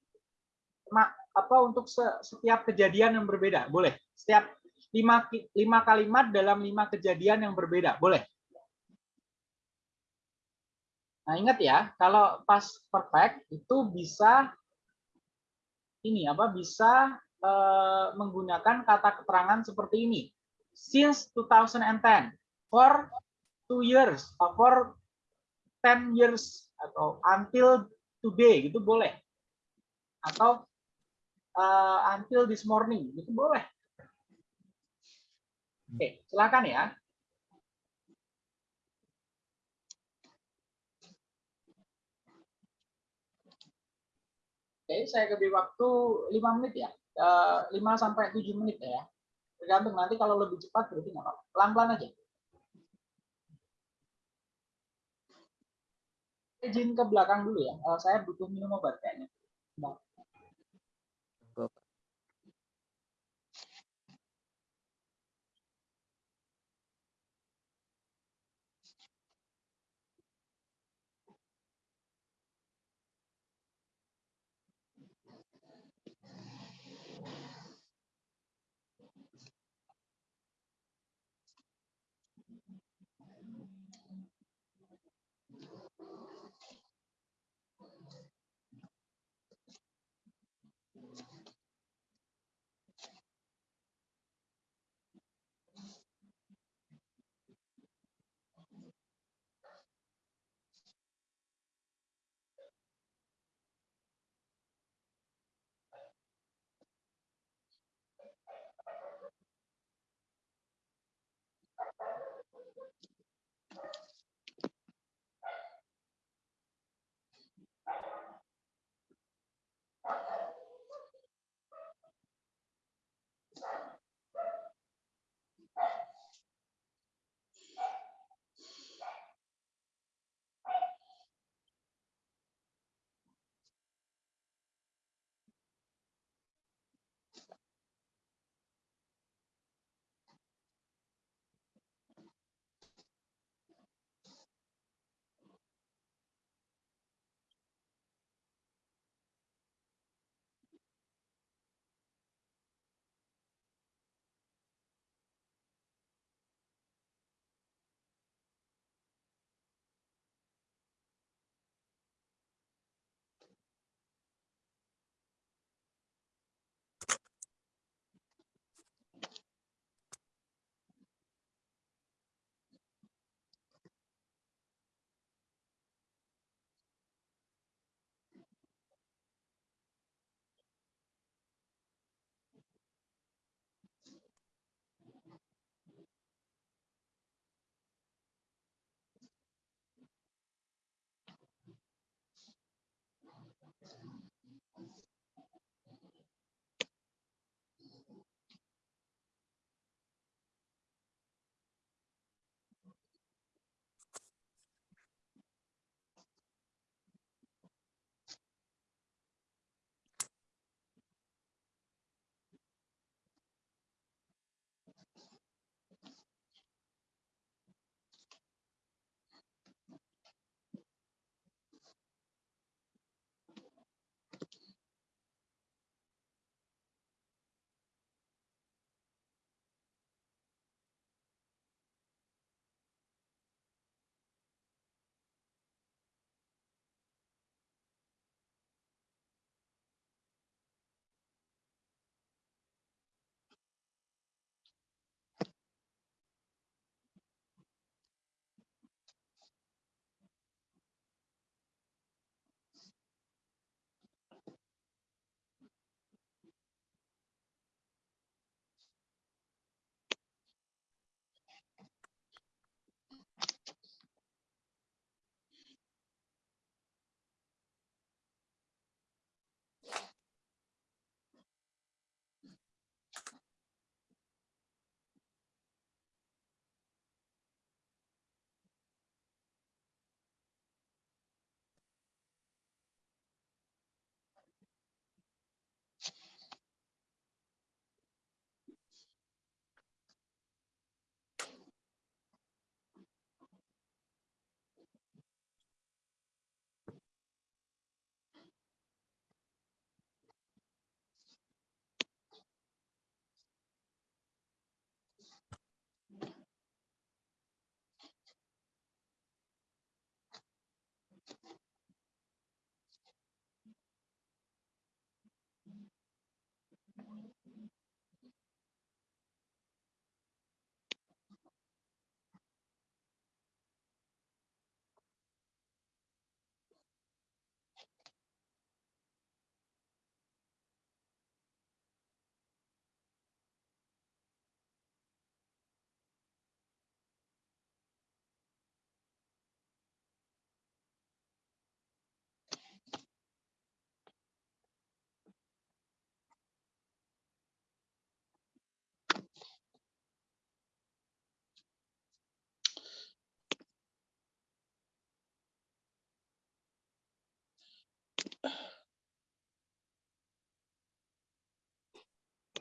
apa untuk setiap kejadian yang berbeda boleh? Setiap lima lima kalimat dalam lima kejadian yang berbeda boleh? Nah ingat ya kalau pas perfect itu bisa ini apa bisa eh, menggunakan kata keterangan seperti ini. Since 2010 for two years or for 10 years atau until today gitu boleh? Atau uh, until this morning gitu boleh oke silakan ya Oke, saya beri waktu 5 menit ya. 5 eh, sampai 7 menit ya. Tergantung nanti kalau lebih cepat berarti nggak apa-apa. Pelan-pelan aja. Izin ke belakang dulu ya. Uh, saya butuh minum obat kayaknya. Nah.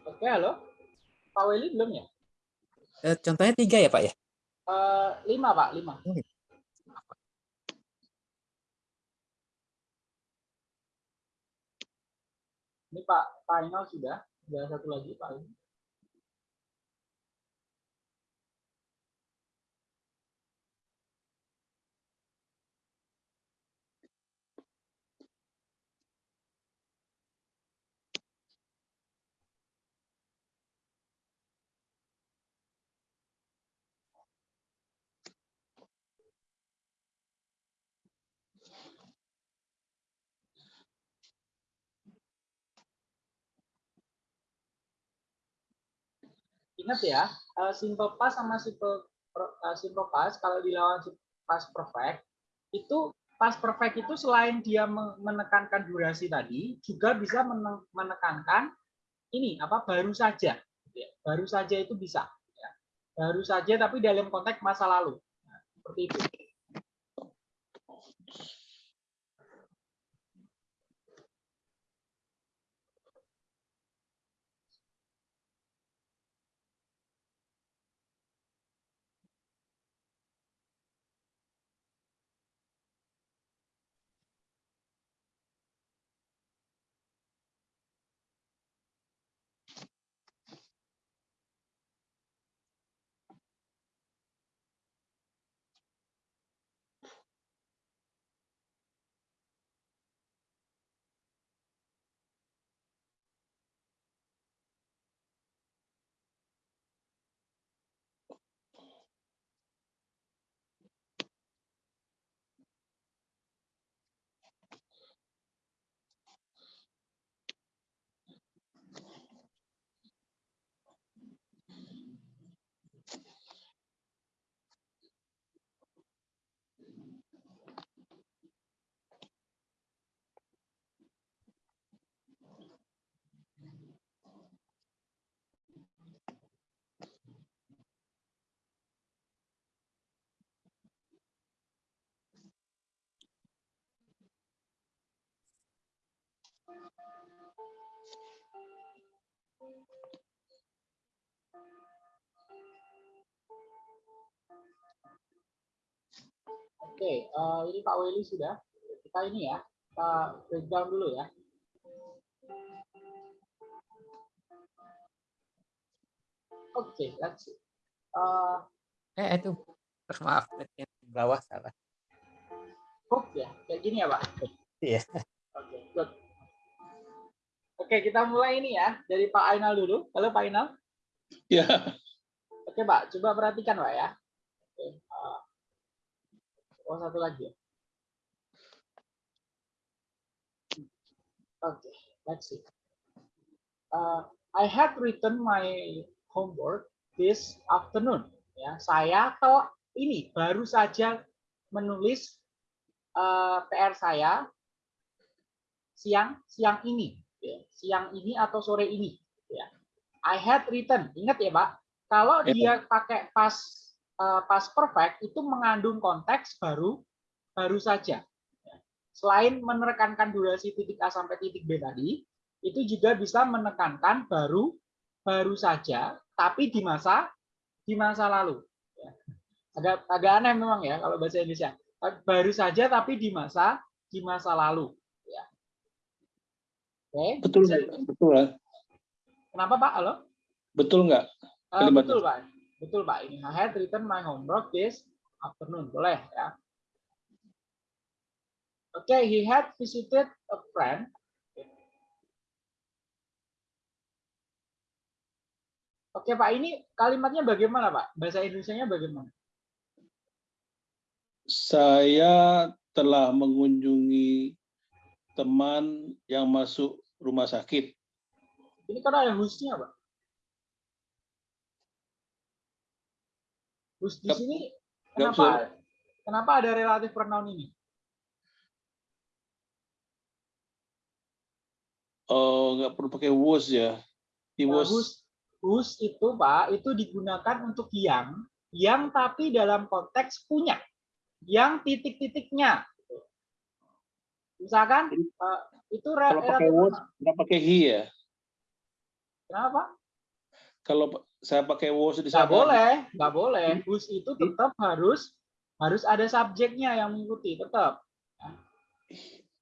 Oke, halo. Pak Weli belum ya? Eh, contohnya tiga ya Pak ya? Eh, lima, Pak, lima. Ini Pak final sudah. Sudah satu lagi, Pak. Ingat ya, eh, simple past sama simple eh, simple past kalau dilawan past perfect itu past perfect itu selain dia me- menekankan durasi tadi juga bisa mene- menekankan ini apa baru saja ya. baru saja itu bisa ya. baru saja tapi dalam konteks masa lalu Nah, seperti itu Oke, eh, ini Pak Weli sudah. Kita ini ya, kita breakdown dulu ya. Oke, let's see. Eh, Eh itu maaf yang di bawah salah. hook ya, kayak gini ya Pak. Iya. Good. Oke, kita mulai ini ya dari Pak Ainal dulu. Halo Pak Ainal. Ya, Oke Pak, coba perhatikan Pak ya. Oke, oh satu lagi ya. Oke, let's see. Uh, I had written my homework this afternoon. Ya, saya toh ini baru saja menulis eh, PR saya siang siang ini, ya. siang ini atau sore ini. Ya. I had written, ingat ya Pak, kalau Ya. dia pakai pas eh, pas perfect itu mengandung konteks baru baru saja. Ya. Selain menekankan durasi titik A sampai titik B tadi, itu juga bisa menekankan baru baru saja, tapi di masa di masa lalu. Ya. Agak agak aneh memang ya kalau bahasa Indonesia. Baru saja tapi di masa di masa lalu. Ya. Oke. betul, bisa- betul ya. Kenapa Pak? Halo? Betul nggak? Eh, Kalimatnya. betul Pak. Betul Pak. Ini I had written my homework this afternoon. Boleh ya. Oke, he had visited a friend. Oke Pak, ini kalimatnya bagaimana Pak? Bahasa Indonesianya bagaimana? Saya telah mengunjungi teman yang masuk rumah sakit. Ini kan ada whose-nya Pak. Whose di sini kenapa? Kenapa ada relatif pronoun ini? Oh, nggak perlu pakai was ya. He Nah, was whose, whose itu Pak, itu digunakan untuk yang, yang tapi dalam konteks punya, yang titik-titiknya. Misalkan eh, itu kalau pakai pronoun. nggak pakai he ya. Kenapa? Kalau saya pakai was di Nggak sana, boleh, nggak boleh. Whose itu tetap harus harus ada subjeknya yang mengikuti, tetap.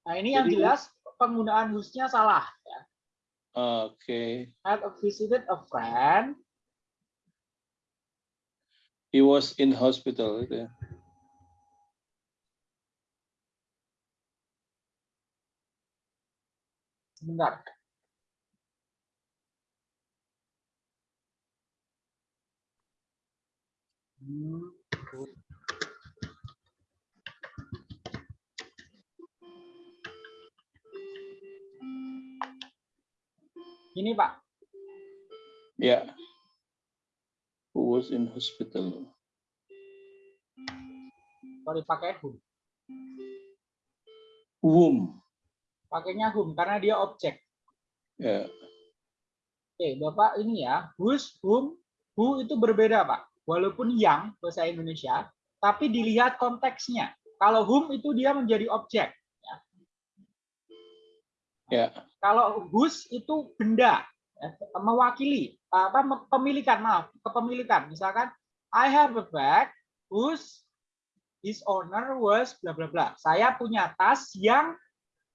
Nah ini yang Jadi- jelas penggunaan whose-nya salah. Ya. Oke. Had visited a friend, He was in hospital. gitu ya. Sebentar. Hmm. Ini Pak, Ya. Who was in hospital? sorry pakai whom. Whom? Pakainya whom karena dia objek. Ya. Oke, Bapak ini ya, whose, whom, who itu berbeda, Pak. Walaupun yang bahasa Indonesia, tapi dilihat konteksnya. Kalau whom itu dia menjadi objek. ya. Ya. Kalau whose itu benda, ya, mewakili apa me- pemilikan, maaf, kepemilikan. Misalkan I have a bag whose his owner was bla bla bla. Saya punya tas yang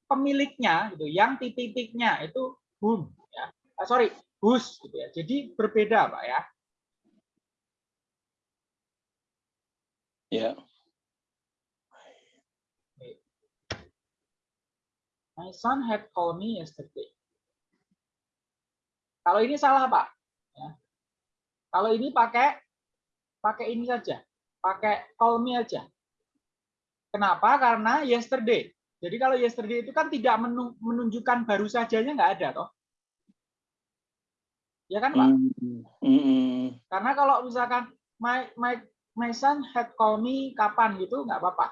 pemiliknya gitu, yang titik-titiknya itu whom ya. Ah, sorry, whose gitu ya. Jadi berbeda, Pak ya. Ya. My son had called me yesterday. Kalau ini salah, Pak. Ya. Kalau ini pakai pakai ini saja. Pakai call me aja. Kenapa? Karena yesterday. Jadi kalau yesterday itu kan tidak menu- menunjukkan baru sajanya nggak ada toh. Ya kan, Pak? Mm, mm, mm. Karena kalau misalkan my my my son had called me kapan gitu nggak apa-apa.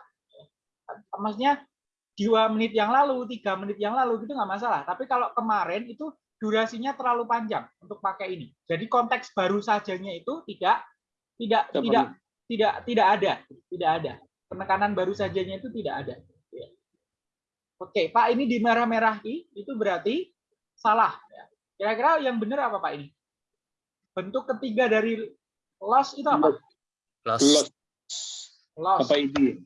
Maksudnya dua menit yang lalu, tiga menit yang lalu gitu nggak masalah. Tapi kalau kemarin itu durasinya terlalu panjang untuk pakai ini. Jadi konteks baru sajanya itu tidak tidak Tidak tidak tidak tidak ada, tidak ada. Penekanan baru sajanya itu tidak ada. Oke, Pak ini di merah-merah i, itu berarti salah. ya. Kira-kira yang benar apa Pak ini? Bentuk ketiga dari loss itu apa? Loss. Loss. Loss. Apa ini?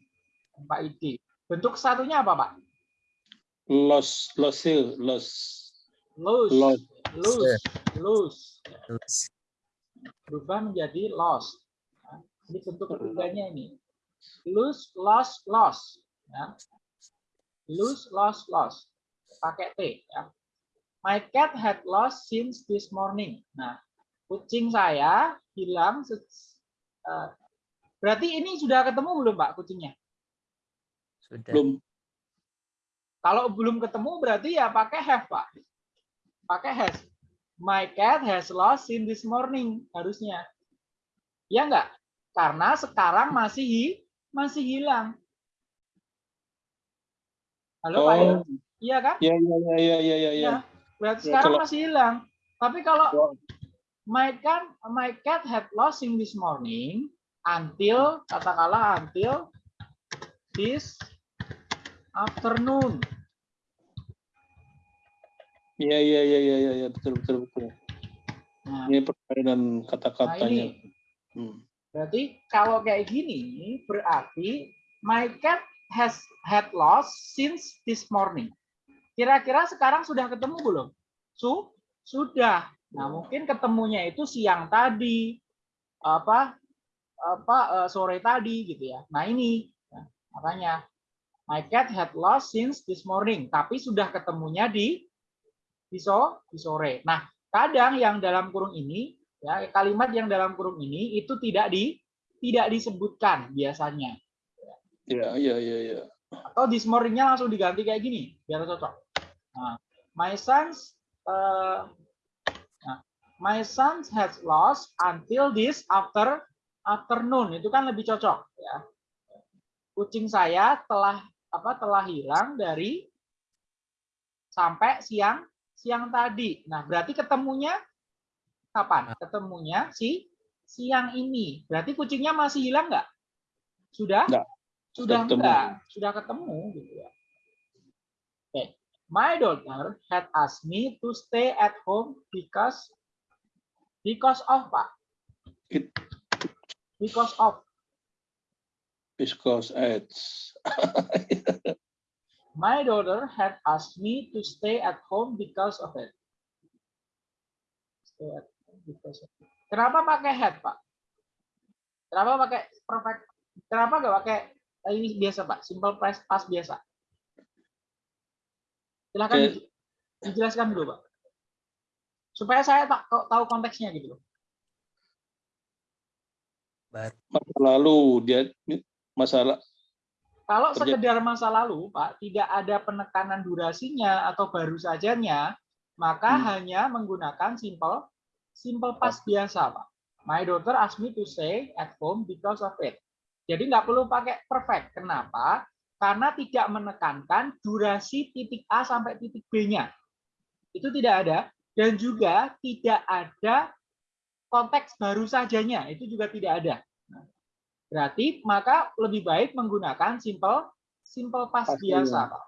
Pak ID. Bentuk satunya apa, Pak? Loss. Loss. Loss. Lose. Loss. Lose. Lose. Loss. Berubah menjadi loss. Ini bentuk ketiganya ini. Lose, loss, loss. Ya. Lose, loss, loss. Pakai T. Ya. My cat had lost since this morning. Nah, kucing saya hilang. eh, berarti ini sudah ketemu belum, Pak, kucingnya? Sudah. Belum. Kalau belum ketemu berarti ya pakai have, Pak. Pakai has. My cat has lost in this morning harusnya. Ya enggak? Karena sekarang masih masih hilang. Halo, Pak? Oh, Iya kan? ya, ya, ya, ya, ya, ya, ya. Berarti Ya, sekarang kalau- masih hilang. Tapi kalau Oh. my cat my cat had lost in this morning until katakanlah until this afternoon. Ya, ya, ya, ya, ya, ya, betul, betul, betul. Nah, Ini nah kata-katanya. ini Hmm. Berarti kalau kayak gini berarti my cat has had lost since this morning. Kira-kira sekarang sudah ketemu belum? Su sudah. Nah, mungkin ketemunya itu siang tadi apa apa eh, sore tadi gitu ya. Nah, ini ya, makanya my cat had lost since this morning, tapi sudah ketemunya di di, so, di sore. Nah, kadang yang dalam kurung ini ya kalimat yang dalam kurung ini itu tidak di tidak disebutkan biasanya Ya, ya, ya, ya. atau this morning-nya langsung diganti kayak gini biar cocok. Nah, my sons uh, nah, my sons has lost until this after afternoon itu kan lebih cocok ya. Kucing saya telah apa telah hilang dari sampai siang siang tadi. Nah, berarti ketemunya kapan? Ketemunya si siang ini. Berarti kucingnya masih hilang nggak? Sudah? Nggak. Sudah ketemu. enggak? Sudah ketemu gitu ya. Oke. My daughter had asked me to stay at home because Because of, Pak. It- Because of. Because it's <laughs> My daughter had asked me to stay at home because of it. Stay at home because of it. Kenapa pakai had, Pak? Kenapa pakai perfect? Kenapa nggak pakai eh, ini biasa, Pak? Simple past past biasa. Silakan Oke. di- dijelaskan dulu, Pak. Supaya saya tak tahu konteksnya gitu loh. Masa lalu dia masalah Kalau sekedar masa lalu, Pak, tidak ada penekanan durasinya atau baru sajanya, maka Hmm. hanya menggunakan simple simple past biasa, Pak. My daughter asked me to stay at home because of it. Jadi nggak perlu pakai perfect. Kenapa? Karena tidak menekankan durasi titik A sampai titik B-nya. Itu tidak ada. Dan juga tidak ada konteks baru sajanya. Itu juga tidak ada. Berarti maka lebih baik menggunakan simple simple past Past biasa. Pak.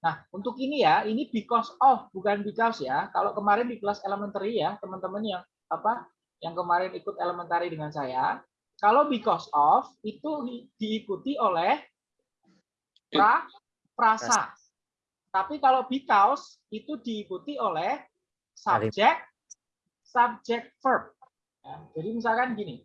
Nah, untuk ini ya, ini because of bukan because ya. Kalau kemarin di kelas elementary ya, teman-teman yang apa yang kemarin ikut elementary dengan saya, kalau because of itu di- diikuti oleh pra prasa. Tapi kalau because itu diikuti oleh subject subject verb. Ya, jadi misalkan gini,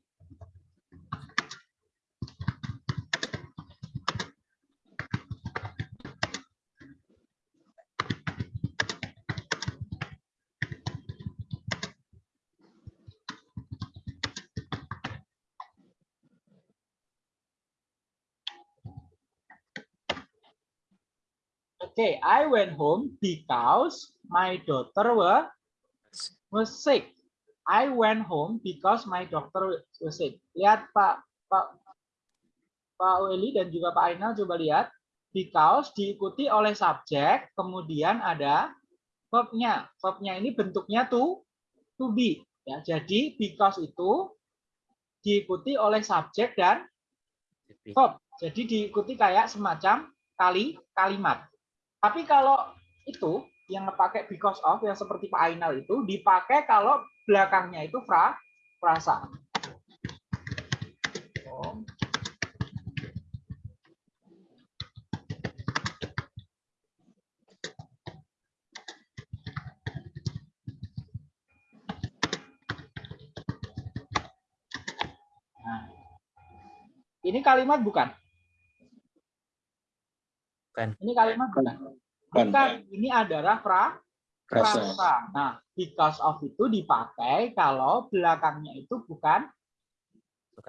Okay, I went home because my daughter was was sick. I went home because my daughter was sick. Lihat Pak Pak Pak Weli dan juga Pak Ainal coba lihat because diikuti oleh subjek, kemudian ada verbnya. Verbnya ini bentuknya to to be ya. Jadi because itu diikuti oleh subjek dan verb. Jadi diikuti kayak semacam kali kalimat. Tapi kalau itu yang pakai because of yang seperti Pak Ainal itu dipakai kalau belakangnya itu fra frasa. Nah, ini kalimat bukan? Bukan. Ini kalimat bukan? Bukan. Bukan. Ini adalah pra rasa frasa. Nah, because of itu dipakai kalau belakangnya itu bukan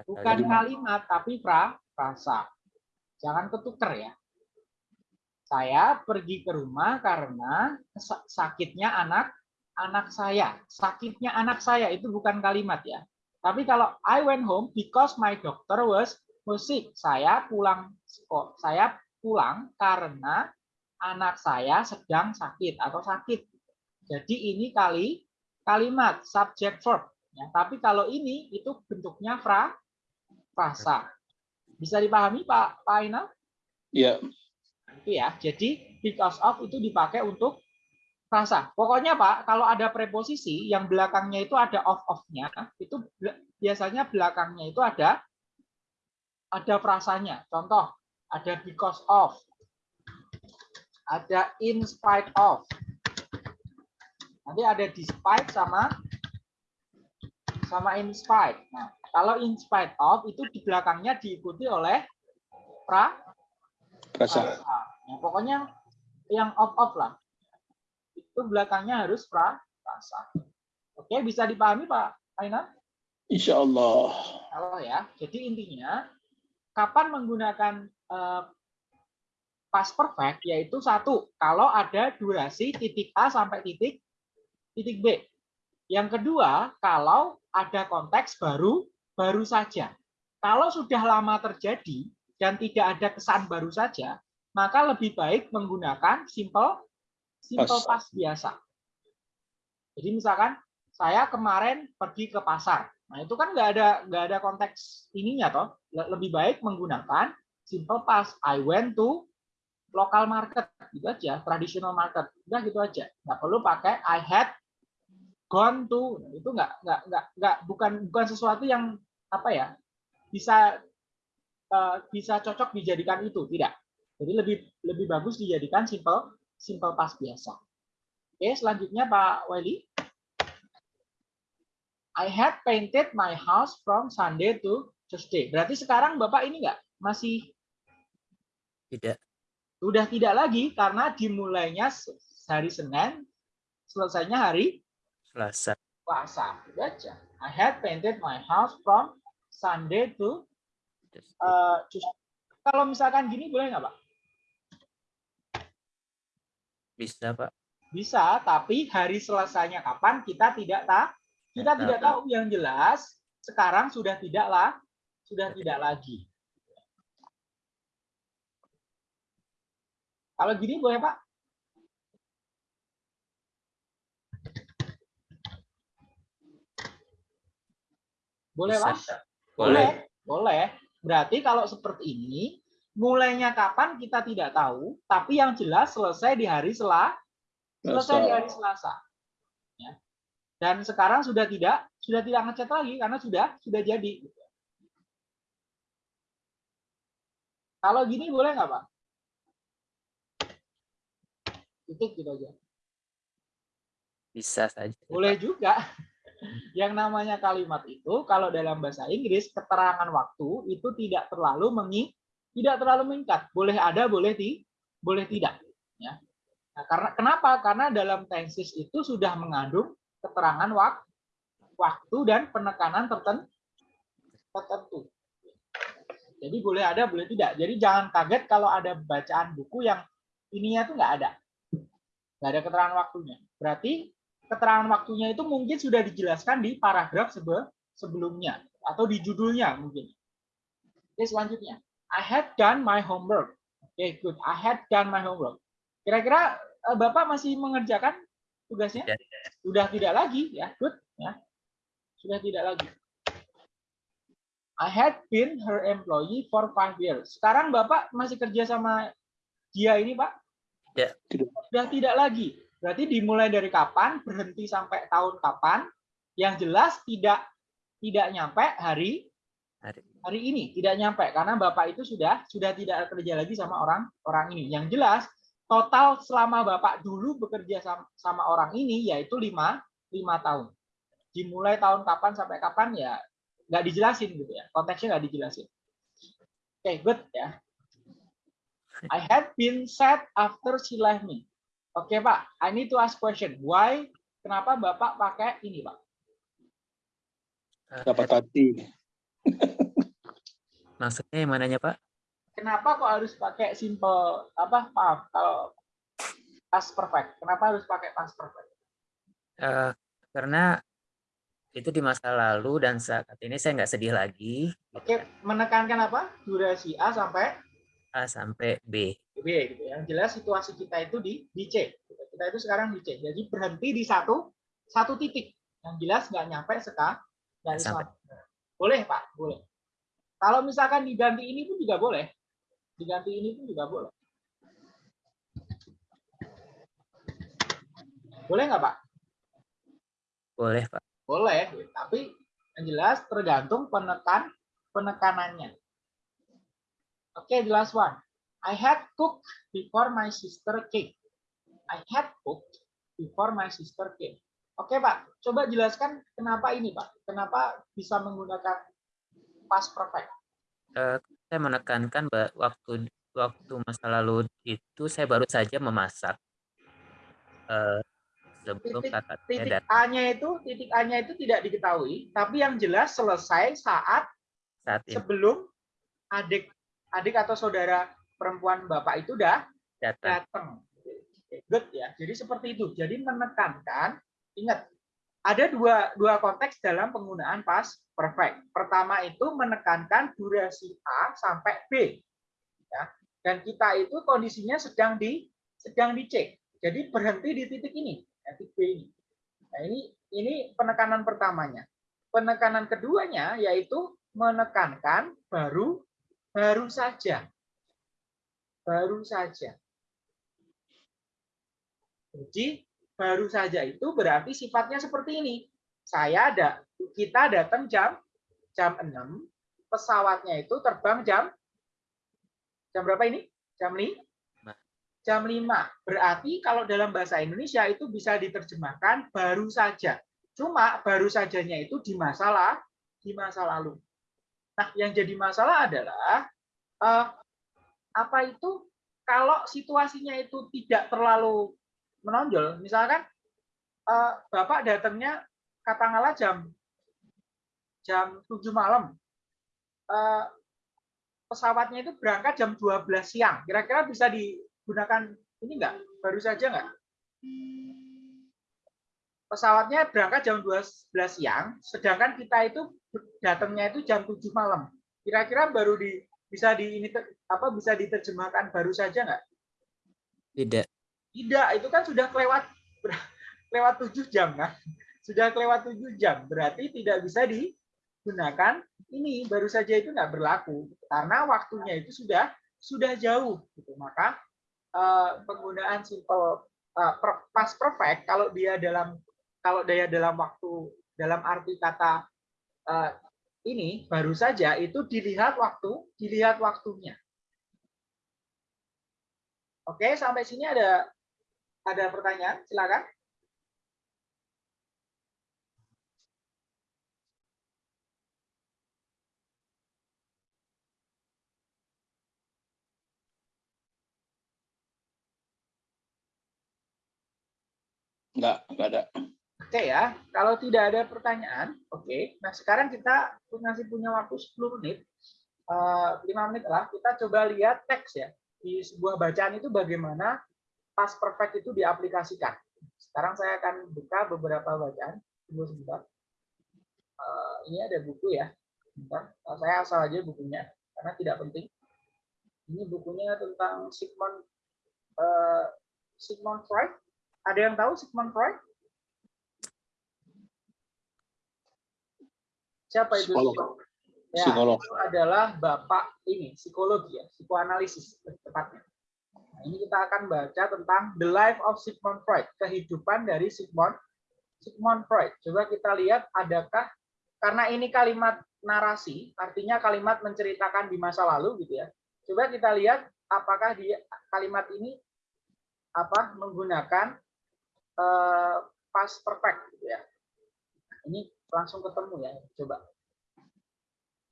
bukan kalimat tapi fra frasa. Jangan ketuker ya. Saya pergi ke rumah karena sa- sakitnya anak anak saya. Sakitnya anak saya itu bukan kalimat ya. Tapi kalau I went home because my doctor was was sick. Saya pulang kok saya pulang karena anak saya sedang sakit atau sakit. Jadi ini kali kalimat subject verb. Ya, tapi kalau ini itu bentuknya fra frasa. Bisa dipahami Pak Pak Aina? ya Itu ya. Jadi because of itu dipakai untuk frasa. Pokoknya Pak, kalau ada preposisi yang belakangnya itu ada of-of-nya, itu bel- biasanya belakangnya itu ada ada frasanya. Contoh, ada because of, ada in spite of. Nanti ada despite sama sama in spite. Nah, kalau in spite of itu di belakangnya diikuti oleh pra rasa frasa. Ya, pokoknya yang off off lah. Itu belakangnya harus pra frasa. Oke, bisa dipahami Pak Aina? Insya Allah Kalau ya, jadi intinya kapan menggunakan eh, past perfect yaitu satu kalau ada durasi titik A sampai titik titik B. Yang kedua, kalau ada konteks baru baru saja. Kalau sudah lama terjadi dan tidak ada kesan baru saja, maka lebih baik menggunakan simple simple Past. past biasa. Jadi misalkan saya kemarin pergi ke pasar. Nah, itu kan nggak ada nggak ada konteks ininya toh. Le- Lebih baik menggunakan simple past. I went to local market gitu aja, traditional market. Udah gitu aja. Nggak perlu pakai I had gone to itu nggak nggak nggak nggak bukan bukan sesuatu yang apa ya bisa eh, bisa cocok dijadikan itu tidak jadi lebih lebih bagus dijadikan simple simple past biasa oke selanjutnya Pak Wali I had painted my house from Sunday to Tuesday berarti sekarang Bapak ini nggak masih Tidak. sudah tidak lagi karena dimulainya hari Senin selesainya hari Selasa. Selasa. Baca. I had painted my house from Sunday to Tuesday. uh, Tuesday. Kalau misalkan gini boleh nggak Pak? Bisa, Pak. Bisa, tapi hari selesainya kapan kita tidak tahu. Kita Tidak tidak tahu. Yang jelas sekarang sudah tidak lah, sudah tidak lagi. Kalau gini boleh Pak? Boleh. Pak? Boleh. Boleh. Berarti kalau seperti ini, mulainya kapan kita tidak tahu, tapi yang jelas selesai di hari Selasa. Selesai di hari Selasa. Dan sekarang sudah tidak sudah tidak ngecat lagi karena sudah sudah jadi. Kalau gini boleh nggak Pak? Titik gitu aja. Bisa saja. Boleh Pak. juga. Yang namanya kalimat itu kalau dalam bahasa Inggris keterangan waktu itu tidak terlalu mengi tidak terlalu mengikat. Boleh ada, boleh ti, boleh tidak. Ya. Nah, karena kenapa? Karena dalam tenses itu sudah mengandung keterangan wak, waktu dan penekanan tertentu. Jadi boleh ada, boleh tidak. Jadi jangan kaget kalau ada bacaan buku yang ininya tuh nggak ada, nggak ada keterangan waktunya. Berarti keterangan waktunya itu mungkin sudah dijelaskan di paragraf sebe- sebelumnya atau di judulnya mungkin. Oke, selanjutnya. I had done my homework. Oke, good. I had done my homework. Kira-kira eh, Bapak masih mengerjakan tugasnya? Tidak. Sudah tidak lagi, ya. Good, ya. Sudah tidak lagi. I had been her employee for five years. Sekarang Bapak masih kerja sama dia ini, Pak? Ya. Tidak. Sudah tidak lagi. Berarti dimulai dari kapan, berhenti sampai tahun kapan, yang jelas tidak tidak nyampe hari Hari. hari ini, tidak nyampe karena Bapak itu sudah sudah tidak kerja lagi sama orang orang ini. Yang jelas total selama Bapak dulu bekerja sama, sama orang ini yaitu lima lima tahun. Dimulai tahun kapan sampai kapan ya nggak dijelasin gitu ya, konteksnya nggak dijelasin. Oke, good ya. I had been sad after she left me. Oke Pak, I need to ask question. Why? Kenapa Bapak pakai ini Pak? Dapat hati. Maksudnya yang mananya, Pak? Kenapa kok harus pakai simple apa? Maaf, kalau past perfect. Kenapa harus pakai past perfect? Eh, karena itu di masa lalu dan saat ini saya nggak sedih lagi. Oke, kan. menekankan apa? Durasi A sampai A sampai B. B gitu. Yang jelas situasi kita itu di di C. Kita itu sekarang di C. Jadi berhenti di satu satu titik. Yang jelas nggak nyampe seka dari Sampai. Boleh Pak, boleh. Kalau misalkan diganti ini pun juga boleh. Diganti ini pun juga boleh. Boleh nggak Pak? Boleh, Pak. Boleh, tapi yang jelas tergantung penekan penekanannya. Oke, the last one. I had cooked before my sister came. I had cooked before my sister came. Oke, Pak. Coba jelaskan kenapa ini, Pak. Kenapa bisa menggunakan past perfect? Eh, saya menekankan waktu waktu masa lalu itu saya baru saja memasak. Eh, sebelum Titik- kakak Titik datang A-nya itu, titik A-nya itu tidak diketahui, tapi yang jelas selesai saat saat ini sebelum adik adik atau saudara perempuan Bapak itu dah datang. datang. Good ya. Jadi seperti itu. Jadi menekankan, ingat ada dua dua konteks dalam penggunaan past perfect. Pertama itu menekankan durasi A sampai B. Ya. Dan kita itu kondisinya sedang di sedang dicek. Jadi berhenti di titik ini, ya, titik B ini. Nah, ini ini penekanan pertamanya. Penekanan keduanya yaitu menekankan baru baru saja. Baru saja. Jadi baru saja itu berarti sifatnya seperti ini. Saya ada kita datang jam jam 6, pesawatnya itu terbang jam jam berapa ini? Jam 5? Jam 5. Berarti kalau dalam bahasa Indonesia itu bisa diterjemahkan baru saja. Cuma baru sajanya itu di masalah di masa lalu. Nah, yang jadi masalah adalah uh, apa itu kalau situasinya itu tidak terlalu menonjol, misalkan uh, Bapak datangnya katakanlah jam jam 7 malam. Uh, pesawatnya itu berangkat jam 12 siang. Kira-kira bisa digunakan ini enggak? Baru saja enggak? Pesawatnya berangkat jam 12 siang, sedangkan kita itu datangnya itu jam 7 malam. Kira-kira baru di bisa di ini apa bisa diterjemahkan baru saja enggak? Tidak. Tidak, itu kan sudah kelewat lewat 7 jam kan? Sudah kelewat 7 jam, berarti tidak bisa digunakan ini baru saja itu enggak berlaku karena waktunya itu sudah sudah jauh gitu. Maka uh, penggunaan simple uh, past perfect kalau dia dalam kalau dia dalam waktu dalam arti kata uh, ini baru saja itu dilihat waktu dilihat waktunya. Oke, sampai sini ada ada pertanyaan? Silakan. Enggak, enggak ada. Oke ya, kalau tidak ada pertanyaan, oke. Nah sekarang kita masih punya waktu 10 menit, uh, eh, 5 menit lah. Kita coba lihat teks ya di sebuah bacaan itu bagaimana pas perfect itu diaplikasikan. Sekarang saya akan buka beberapa bacaan. Tunggu sebentar. Uh, ini ada buku ya. Bentar. Uh, saya asal aja bukunya karena tidak penting. Ini bukunya tentang Sigmund uh, Sigmund Freud. Ada yang tahu Sigmund Freud? Siapa itu? Psikolog. Ya, Psikolog. itu adalah bapak ini psikologi ya, psikoanalisis tepatnya. Nah, ini kita akan baca tentang The Life of Sigmund Freud, kehidupan dari Sigmund Sigmund Freud. Coba kita lihat adakah karena ini kalimat narasi, artinya kalimat menceritakan di masa lalu gitu ya. Coba kita lihat apakah di kalimat ini apa menggunakan uh, past perfect gitu ya. Ini langsung ketemu ya. Coba.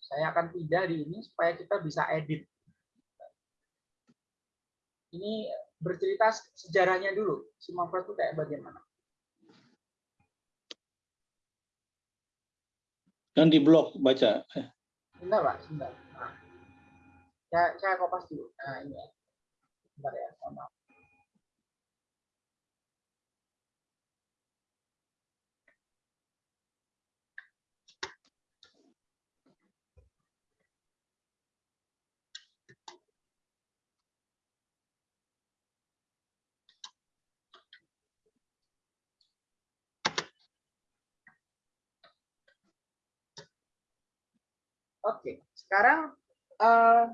Saya akan pindah di ini supaya kita bisa edit. Ini bercerita sejarahnya dulu. Si Manfred itu kayak bagaimana? Kan di blog baca. Sebentar, Pak. Sebentar. Nah, saya, saya kopas dulu. Nah, ini ya. Sebentar ya. Mohon maaf. Oke, sekarang uh,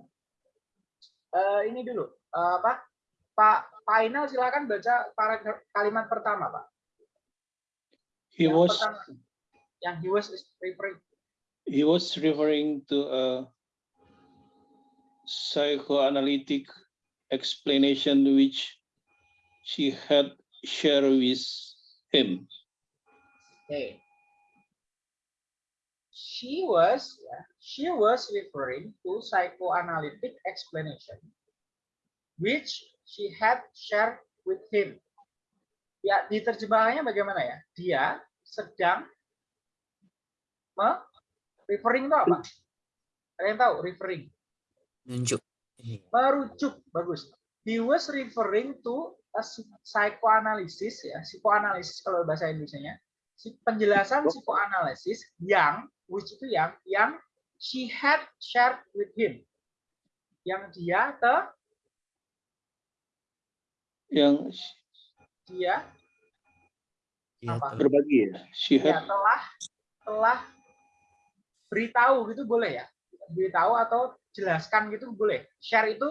uh, ini dulu uh, apa? Pak Final silakan baca para kalimat pertama, Pak. He yang was pertama, yang he was referring. he was referring to a psychoanalytic explanation which she had shared with him. Okay. She was she was referring to psychoanalytic explanation which she had shared with him. Ya, diterjemahkannya bagaimana ya? Dia sedang me referring itu apa? Kalian tahu referring? Nunjuk. Merujuk, bagus. He was referring to a psychoanalysis ya, psikoanalisis kalau bahasa Indonesia-nya. Penjelasan psikoanalisis yang which itu yang yang she had shared with him. Yang dia ke yang dia Iya, Apa? telah. berbagi ya. She ya had telah telah beritahu gitu boleh ya beritahu atau jelaskan gitu boleh share itu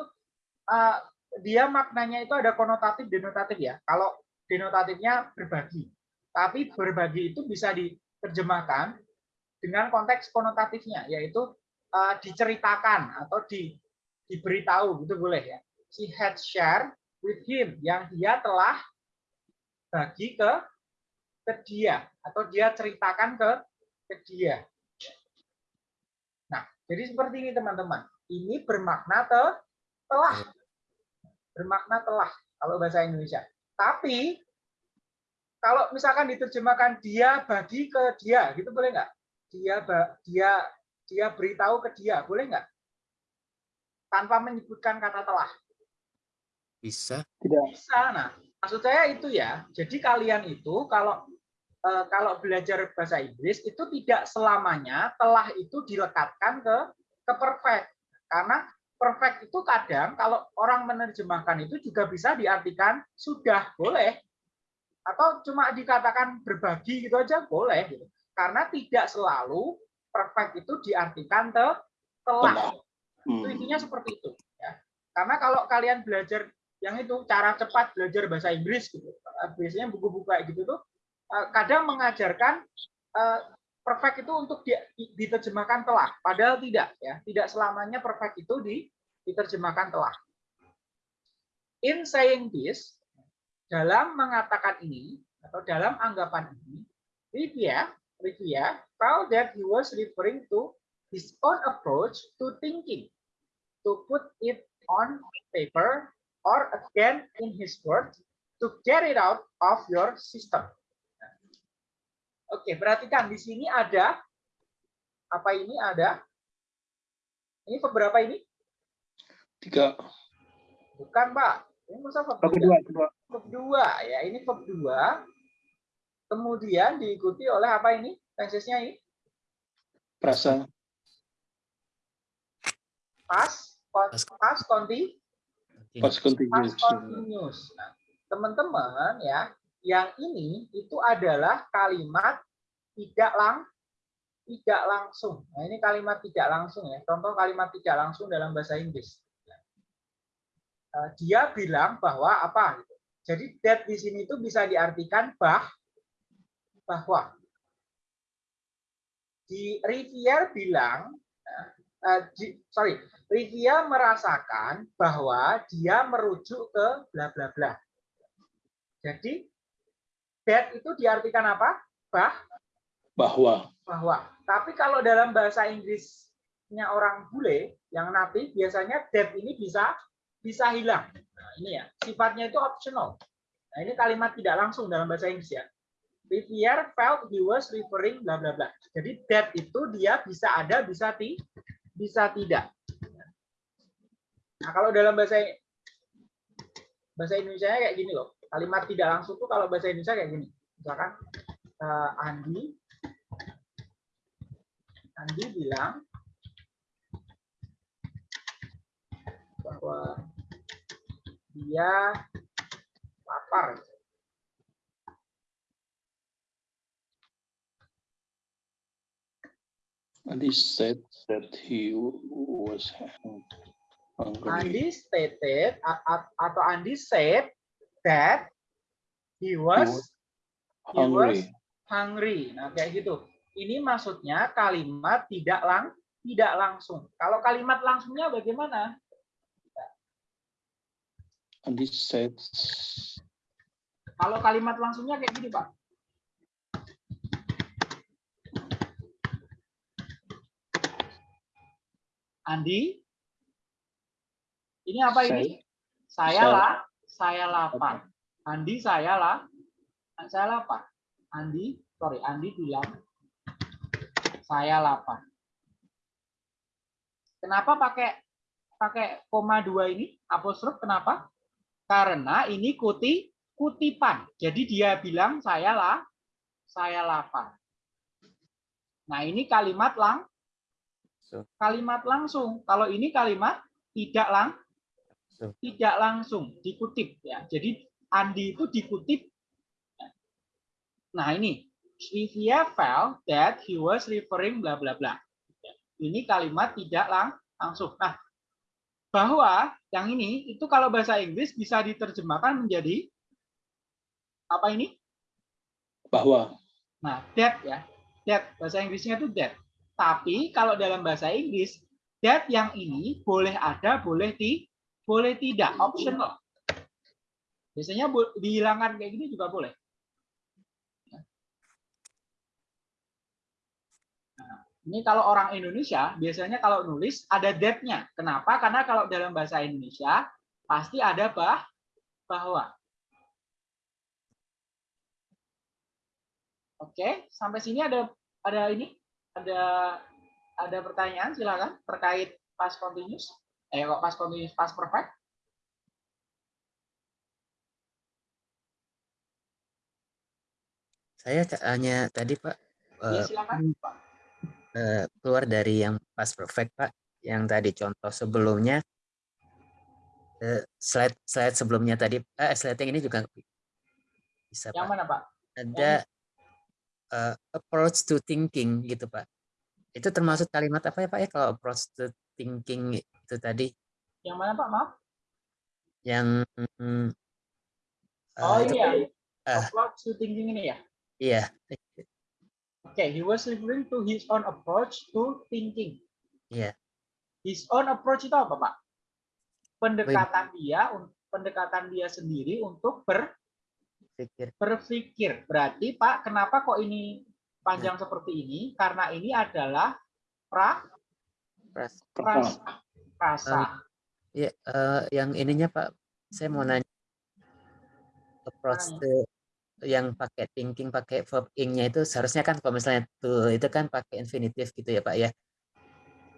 uh, dia maknanya itu ada konotatif denotatif ya kalau denotatifnya berbagi. Tapi berbagi itu bisa diterjemahkan dengan konteks konotatifnya, yaitu uh, diceritakan atau di, diberitahu, gitu boleh ya. She had share with him, yang dia telah bagi ke ke dia atau dia ceritakan ke ke dia. Nah, jadi seperti ini teman-teman. Ini bermakna te, telah. Bermakna telah kalau bahasa Indonesia. Tapi kalau misalkan diterjemahkan dia bagi ke dia, gitu boleh nggak? Dia dia dia beritahu ke dia, boleh nggak? Tanpa menyebutkan kata telah. Bisa. Tidak. Bisa. Nah, maksud saya itu ya. Jadi kalian itu kalau Eh, kalau belajar bahasa Inggris itu tidak selamanya telah itu dilekatkan ke ke perfect karena perfect itu kadang kalau orang menerjemahkan itu juga bisa diartikan sudah boleh atau cuma dikatakan berbagi gitu aja boleh gitu. Karena tidak selalu perfect itu diartikan te, telah itu Hmm. intinya seperti itu ya. Karena kalau kalian belajar yang itu cara cepat belajar bahasa Inggris gitu biasanya buku-buku kayak gitu tuh Eh, kadang mengajarkan eh, perfect itu untuk diterjemahkan telah, padahal tidak ya, tidak selamanya perfect itu diterjemahkan telah. In saying this, dalam mengatakan ini atau dalam anggapan ini, Rivia, Rivia found that he was referring to his own approach to thinking, to put it on paper or again in his words, to get it out of your system. Oke, perhatikan di sini ada apa ini ada? Ini beberapa ini? Tiga. Bukan, Pak. Ini masa kedua, kedua. Verb dua ya, ini verb dua. Kemudian diikuti oleh apa ini? Tensesnya ini? Perasa. Pas, pas, pas konti, continuous. continuous. Nah, teman-teman ya, yang ini itu adalah kalimat tidak lang tidak langsung. Nah, ini kalimat tidak langsung ya. Contoh kalimat tidak langsung dalam bahasa Inggris. Eh, dia bilang bahwa apa? Jadi that di sini itu bisa diartikan bah bahwa di Rivier bilang uh, di, sorry Rivier merasakan bahwa dia merujuk ke bla bla bla. Jadi that itu diartikan apa? Bah Bahwa. bahwa. Tapi kalau dalam bahasa Inggrisnya orang bule yang natif biasanya that ini bisa bisa hilang. Nah, ini ya, sifatnya itu optional. Nah, ini kalimat tidak langsung dalam bahasa Inggris ya. Rivière felt he was referring bla bla bla. Jadi that itu dia bisa ada, bisa ti, bisa tidak. Nah, kalau dalam bahasa bahasa Indonesia kayak gini loh. Kalimat tidak langsung tuh kalau bahasa Indonesia kayak gini. Misalkan uh, Andi Andi bilang bahwa dia lapar. And he said that he was hungry. Andi stated atau Andi said that he was he was Hungry. hungry. Nah, kayak gitu. Ini maksudnya kalimat tidak lang tidak langsung. Kalau kalimat langsungnya bagaimana? And he said, Kalau kalimat langsungnya kayak gini, Pak. Andi, ini apa ini? Saya Saya- lah, saya lapar. Andi, saya lah, saya lapar. Andi, sorry, Andi bilang saya lapar. Kenapa pakai pakai koma dua ini apostrof? Kenapa? Karena ini kuti kutipan. Jadi dia bilang saya lah, saya lapar. Nah ini kalimat lang, kalimat langsung. Kalau ini kalimat tidak lang, tidak langsung dikutip ya. Jadi Andi itu dikutip. Nah ini Rivia felt that he was referring bla bla bla. Ini kalimat tidak lang langsung. Nah bahwa yang ini itu kalau bahasa Inggris bisa diterjemahkan menjadi Apa ini? Bahwa. Nah, that ya. That bahasa Inggrisnya itu that. Tapi kalau dalam bahasa Inggris, that yang ini boleh ada, boleh di boleh tidak, optional. Biasanya dihilangkan kayak gini juga boleh. Nah, Ini kalau orang Indonesia biasanya kalau nulis ada that-nya. Kenapa? Karena kalau dalam bahasa Indonesia pasti ada bah bahwa. Oke, sampai sini ada ada ini ada ada pertanyaan silakan terkait past continuous. Eh kok past continuous past perfect? Saya hanya tadi Pak Ya silakan. Pak. eh, keluar dari yang past perfect Pak, yang tadi contoh sebelumnya eh, slide slide sebelumnya tadi eh, slide yang ini juga bisa Yang Pak. mana, Pak? Ada eh, approach to thinking gitu Pak. Itu termasuk kalimat apa ya Pak ya kalau approach to thinking itu tadi Yang mana, Pak? Maaf. yang mm, eh, Oh itu iya. Ah. Approach to thinking ini ya. iya Oke, he was referring to his own approach to thinking. Iya. His own approach itu apa, Pak? Pendekatan dia, pendekatan dia sendiri untuk ber, pikir berpikir. Berarti, Pak, kenapa kok ini panjang seperti ini? Karena ini adalah pra, pras- prasa. Prasa. Iya, eh, yang ininya Pak, saya mau nanya approach to yang pakai thinking pakai verb ing-nya itu seharusnya kan kalau misalnya to itu kan pakai infinitif gitu ya Pak ya.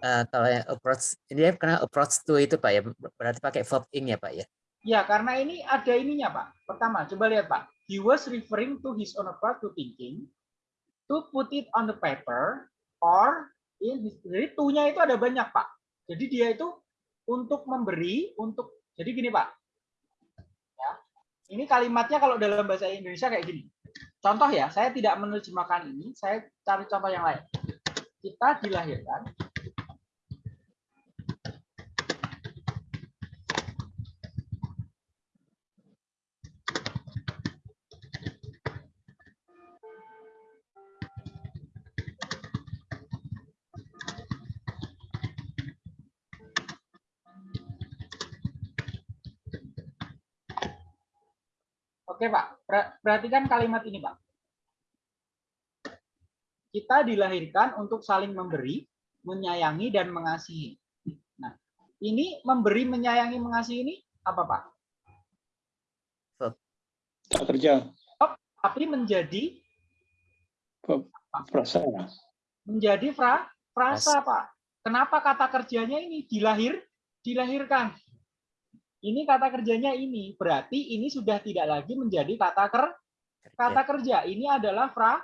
Eh, kalau yang approach ini ya karena approach to itu Pak ya berarti pakai verb ing ya Pak ya. Ya, karena ini ada ininya, Pak. Pertama, coba lihat, Pak. He was referring to his own approach to thinking to put it on the paper or in his, jadi to-nya itu ada banyak, Pak. Jadi dia itu untuk memberi, untuk jadi gini, Pak. Ya. Ini kalimatnya kalau dalam bahasa Indonesia kayak gini. Contoh ya, saya tidak menerjemahkan ini, saya cari contoh yang lain. Kita dilahirkan Oke Pak, Per- perhatikan kalimat ini Pak. Kita dilahirkan untuk saling memberi, menyayangi, dan mengasihi. Nah, ini memberi, menyayangi, mengasihi ini apa Pak? Kerja. Tapi menjadi Perasaan. menjadi fra, frasa Pak. Kenapa kata kerjanya ini dilahir, dilahirkan? Ini kata kerjanya ini, berarti ini sudah tidak lagi menjadi kata ker, kata kerja. Ini adalah fra,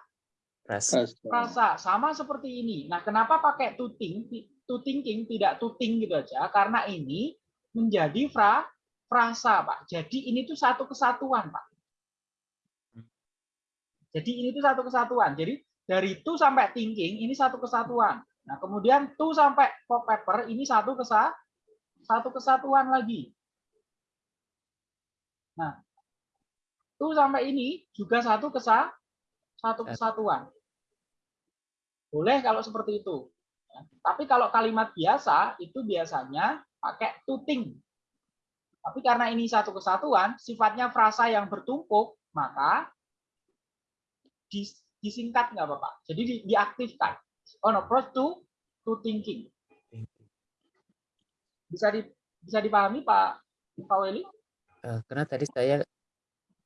Perasaan. frasa sama seperti ini. Nah, kenapa pakai to think, to thinking tidak to think gitu aja? Karena ini menjadi fra, frasa, Pak. Jadi ini tuh satu kesatuan, Pak. Jadi ini tuh satu kesatuan. Jadi dari to sampai thinking ini satu kesatuan. Nah, kemudian to sampai pop paper ini satu kesa satu kesatuan lagi. Nah, to sampai ini juga satu kesa satu kesatuan. Boleh kalau seperti itu. Ya, Tapi kalau kalimat biasa itu biasanya pakai to think. Tapi karena ini satu kesatuan, sifatnya frasa yang bertumpuk, maka dis- disingkat nggak apa-apa. Jadi di- diaktifkan. On approach to to thinking. Bisa di, bisa dipahami Pak Pak Weli? Eh, karena tadi saya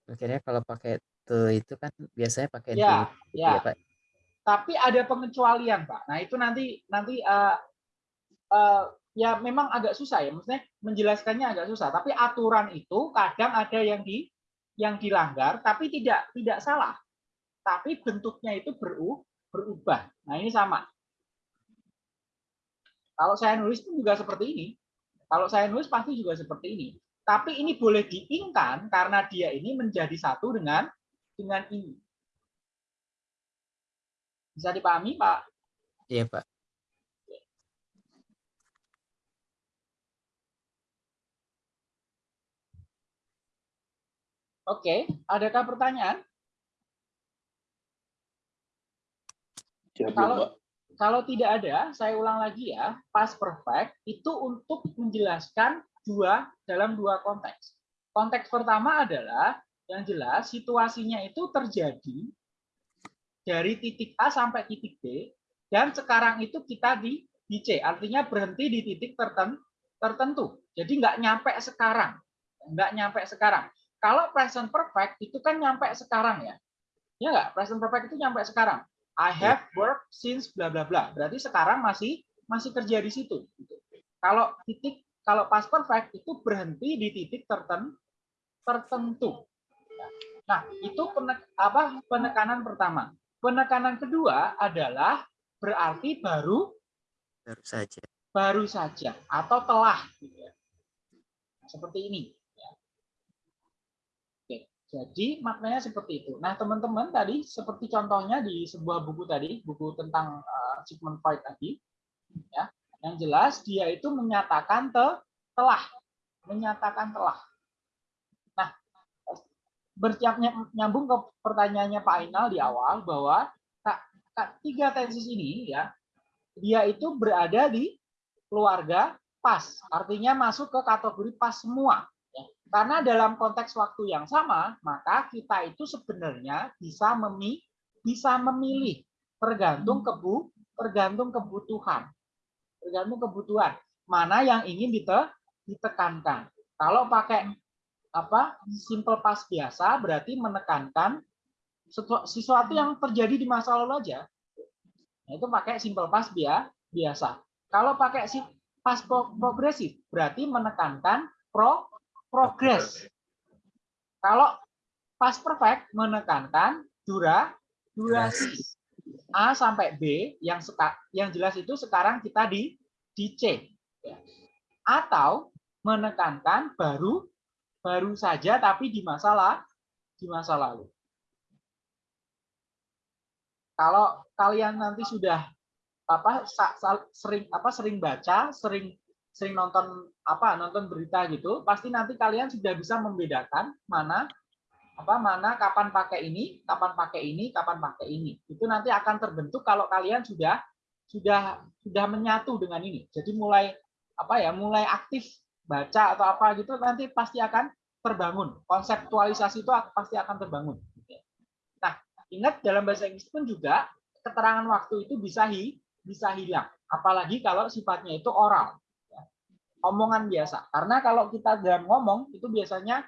akhirnya kalau pakai itu kan biasanya pakai Ya, gitu ya. ya Pak. Tapi ada pengecualian Pak. Nah itu nanti nanti eh, eh, ya memang agak susah ya. Maksudnya menjelaskannya agak susah. Tapi aturan itu kadang ada yang di yang dilanggar, tapi tidak tidak salah. Tapi bentuknya itu beru, berubah. Nah ini sama. Kalau saya nulis pun juga seperti ini. Kalau saya nulis pasti juga seperti ini. Tapi ini boleh diingkan karena dia ini menjadi satu dengan dengan ini. Bisa dipahami, Pak? Iya Pak. Oke, adakah pertanyaan? Siap, Kalau- Pak. Kalau tidak ada, saya ulang lagi ya. Past perfect itu untuk menjelaskan dua dalam dua konteks. Konteks pertama adalah yang jelas situasinya itu terjadi dari titik A sampai titik B dan sekarang itu kita di di C, artinya berhenti di titik terten- tertentu. Jadi nggak nyampe sekarang, nggak nyampe sekarang. Kalau present perfect itu kan nyampe sekarang ya, ya nggak? Present perfect itu nyampe sekarang. I have worked since bla bla bla. Berarti sekarang masih masih kerja di situ. gitu. Kalau titik kalau past perfect itu berhenti di titik terten, tertentu. Nah, itu penek, apa penekanan pertama. Penekanan kedua adalah berarti baru Baru saja. baru saja atau telah gitu ya. seperti ini ya. Oke, jadi maknanya seperti itu. Nah, teman-teman tadi seperti contohnya di sebuah buku tadi, buku tentang uh, Sigmund Freud tadi ya. Yang jelas dia itu menyatakan te, telah, menyatakan telah. Nah, nyambung ke pertanyaannya Pak Ainal di awal bahwa tiga tensis ini ya dia itu berada di keluarga pas, artinya masuk ke kategori pas semua. ya. Karena dalam konteks waktu yang sama, maka kita itu sebenarnya bisa memilih, bisa memilih tergantung kebu, tergantung kebutuhan, tergantung kebutuhan mana yang ingin dite, ditekankan. Kalau pakai apa simple past biasa berarti menekankan sesu- sesuatu yang terjadi di masa lalu aja Nah, itu pakai simple past bia, biasa. Kalau pakai si past pro- progresif, berarti menekankan pro progress. Kalau past perfect menekankan dura durasi. A sampai B yang yang jelas itu sekarang kita di di C. ya. Atau menekankan baru baru saja tapi di masalah di masa lalu. Kalau kalian nanti sudah apa sering apa sering baca, sering sering nonton apa nonton berita gitu, pasti nanti kalian sudah bisa membedakan mana apa mana kapan pakai ini, kapan pakai ini, kapan pakai ini. Itu nanti akan terbentuk kalau kalian sudah sudah sudah menyatu dengan ini. Jadi mulai apa ya, mulai aktif baca atau apa gitu nanti pasti akan terbangun. Konseptualisasi itu pasti akan terbangun. Nah, ingat dalam bahasa Inggris pun juga keterangan waktu itu bisa hi, bisa hilang. Apalagi kalau sifatnya itu oral. ya. Omongan biasa. Karena kalau kita dalam ngomong itu biasanya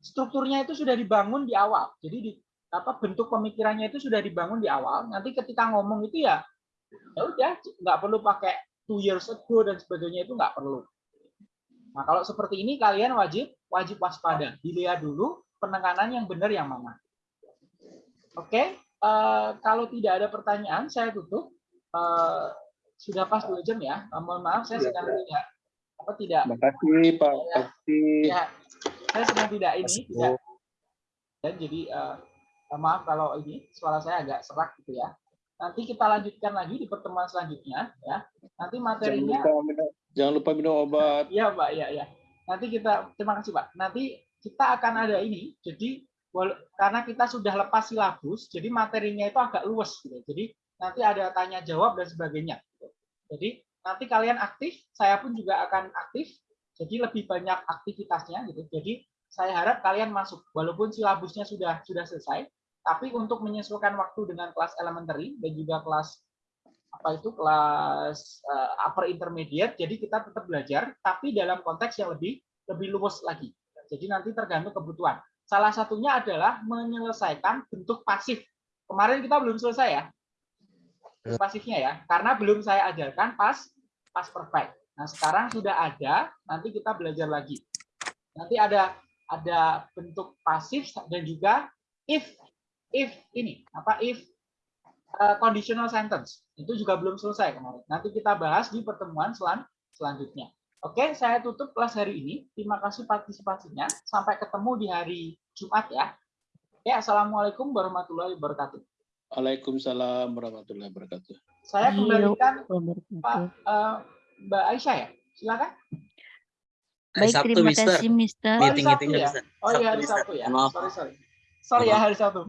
strukturnya itu sudah dibangun di awal. Jadi di apa bentuk pemikirannya itu sudah dibangun di awal. Nanti ketika ngomong itu ya ya udah nggak perlu pakai two years ago dan sebagainya itu nggak perlu. Nah kalau seperti ini kalian wajib wajib waspada. Dilihat dulu penekanan yang benar yang mana. Oke, eh, kalau tidak ada pertanyaan saya tutup. Eh, sudah pas dua jam ya. Mohon maaf saya sedang tidak apa tidak Terima kasih Pak. Terima kasih. ya saya sedang tidak ini tidak dan jadi eh, maaf kalau ini suara saya agak serak gitu ya. Nanti kita lanjutkan lagi di pertemuan selanjutnya ya. Nanti Jangan materinya lupa minum, jangan lupa minum obat. Iya Pak ya ya nanti kita terima kasih Pak nanti kita akan ada ini jadi karena kita sudah lepas silabus jadi materinya itu agak luas gitu. Jadi nanti ada tanya jawab dan sebagainya gitu. jadi nanti kalian aktif saya pun juga akan aktif jadi lebih banyak aktivitasnya gitu. Jadi saya harap kalian masuk. Walaupun silabusnya sudah sudah selesai tapi untuk menyesuaikan waktu dengan kelas elementary dan juga kelas apa itu kelas eh, upper intermediate jadi kita tetap belajar tapi dalam konteks yang lebih lebih luas lagi. Jadi nanti tergantung kebutuhan. Salah satunya adalah menyelesaikan bentuk pasif. Kemarin kita belum selesai ya. Bentuk pasifnya ya karena belum saya ajarkan pas pas perfect nah sekarang sudah ada nanti kita belajar lagi nanti ada ada bentuk pasif dan juga if if ini apa if uh, conditional sentence itu juga belum selesai kemarin. Nanti kita bahas di pertemuan selan selanjutnya. Oke, saya tutup kelas hari ini. Terima kasih partisipasinya. Sampai ketemu di hari Jumat ya. Oke, assalamualaikum warahmatullahi wabarakatuh. Waalaikumsalam warahmatullahi wabarakatuh. Saya Iya. kembalikan Pak Wabarakatuh. Mbak Aisyah ya. Silakan. Baik, Sabtu, terima Mister. kasih, Mister. Hari Sabtu nggak ya? bisa. Oh iya hari. Sabtu ya. Maaf. Sorry sorry. Sorry ya hari Sabtu.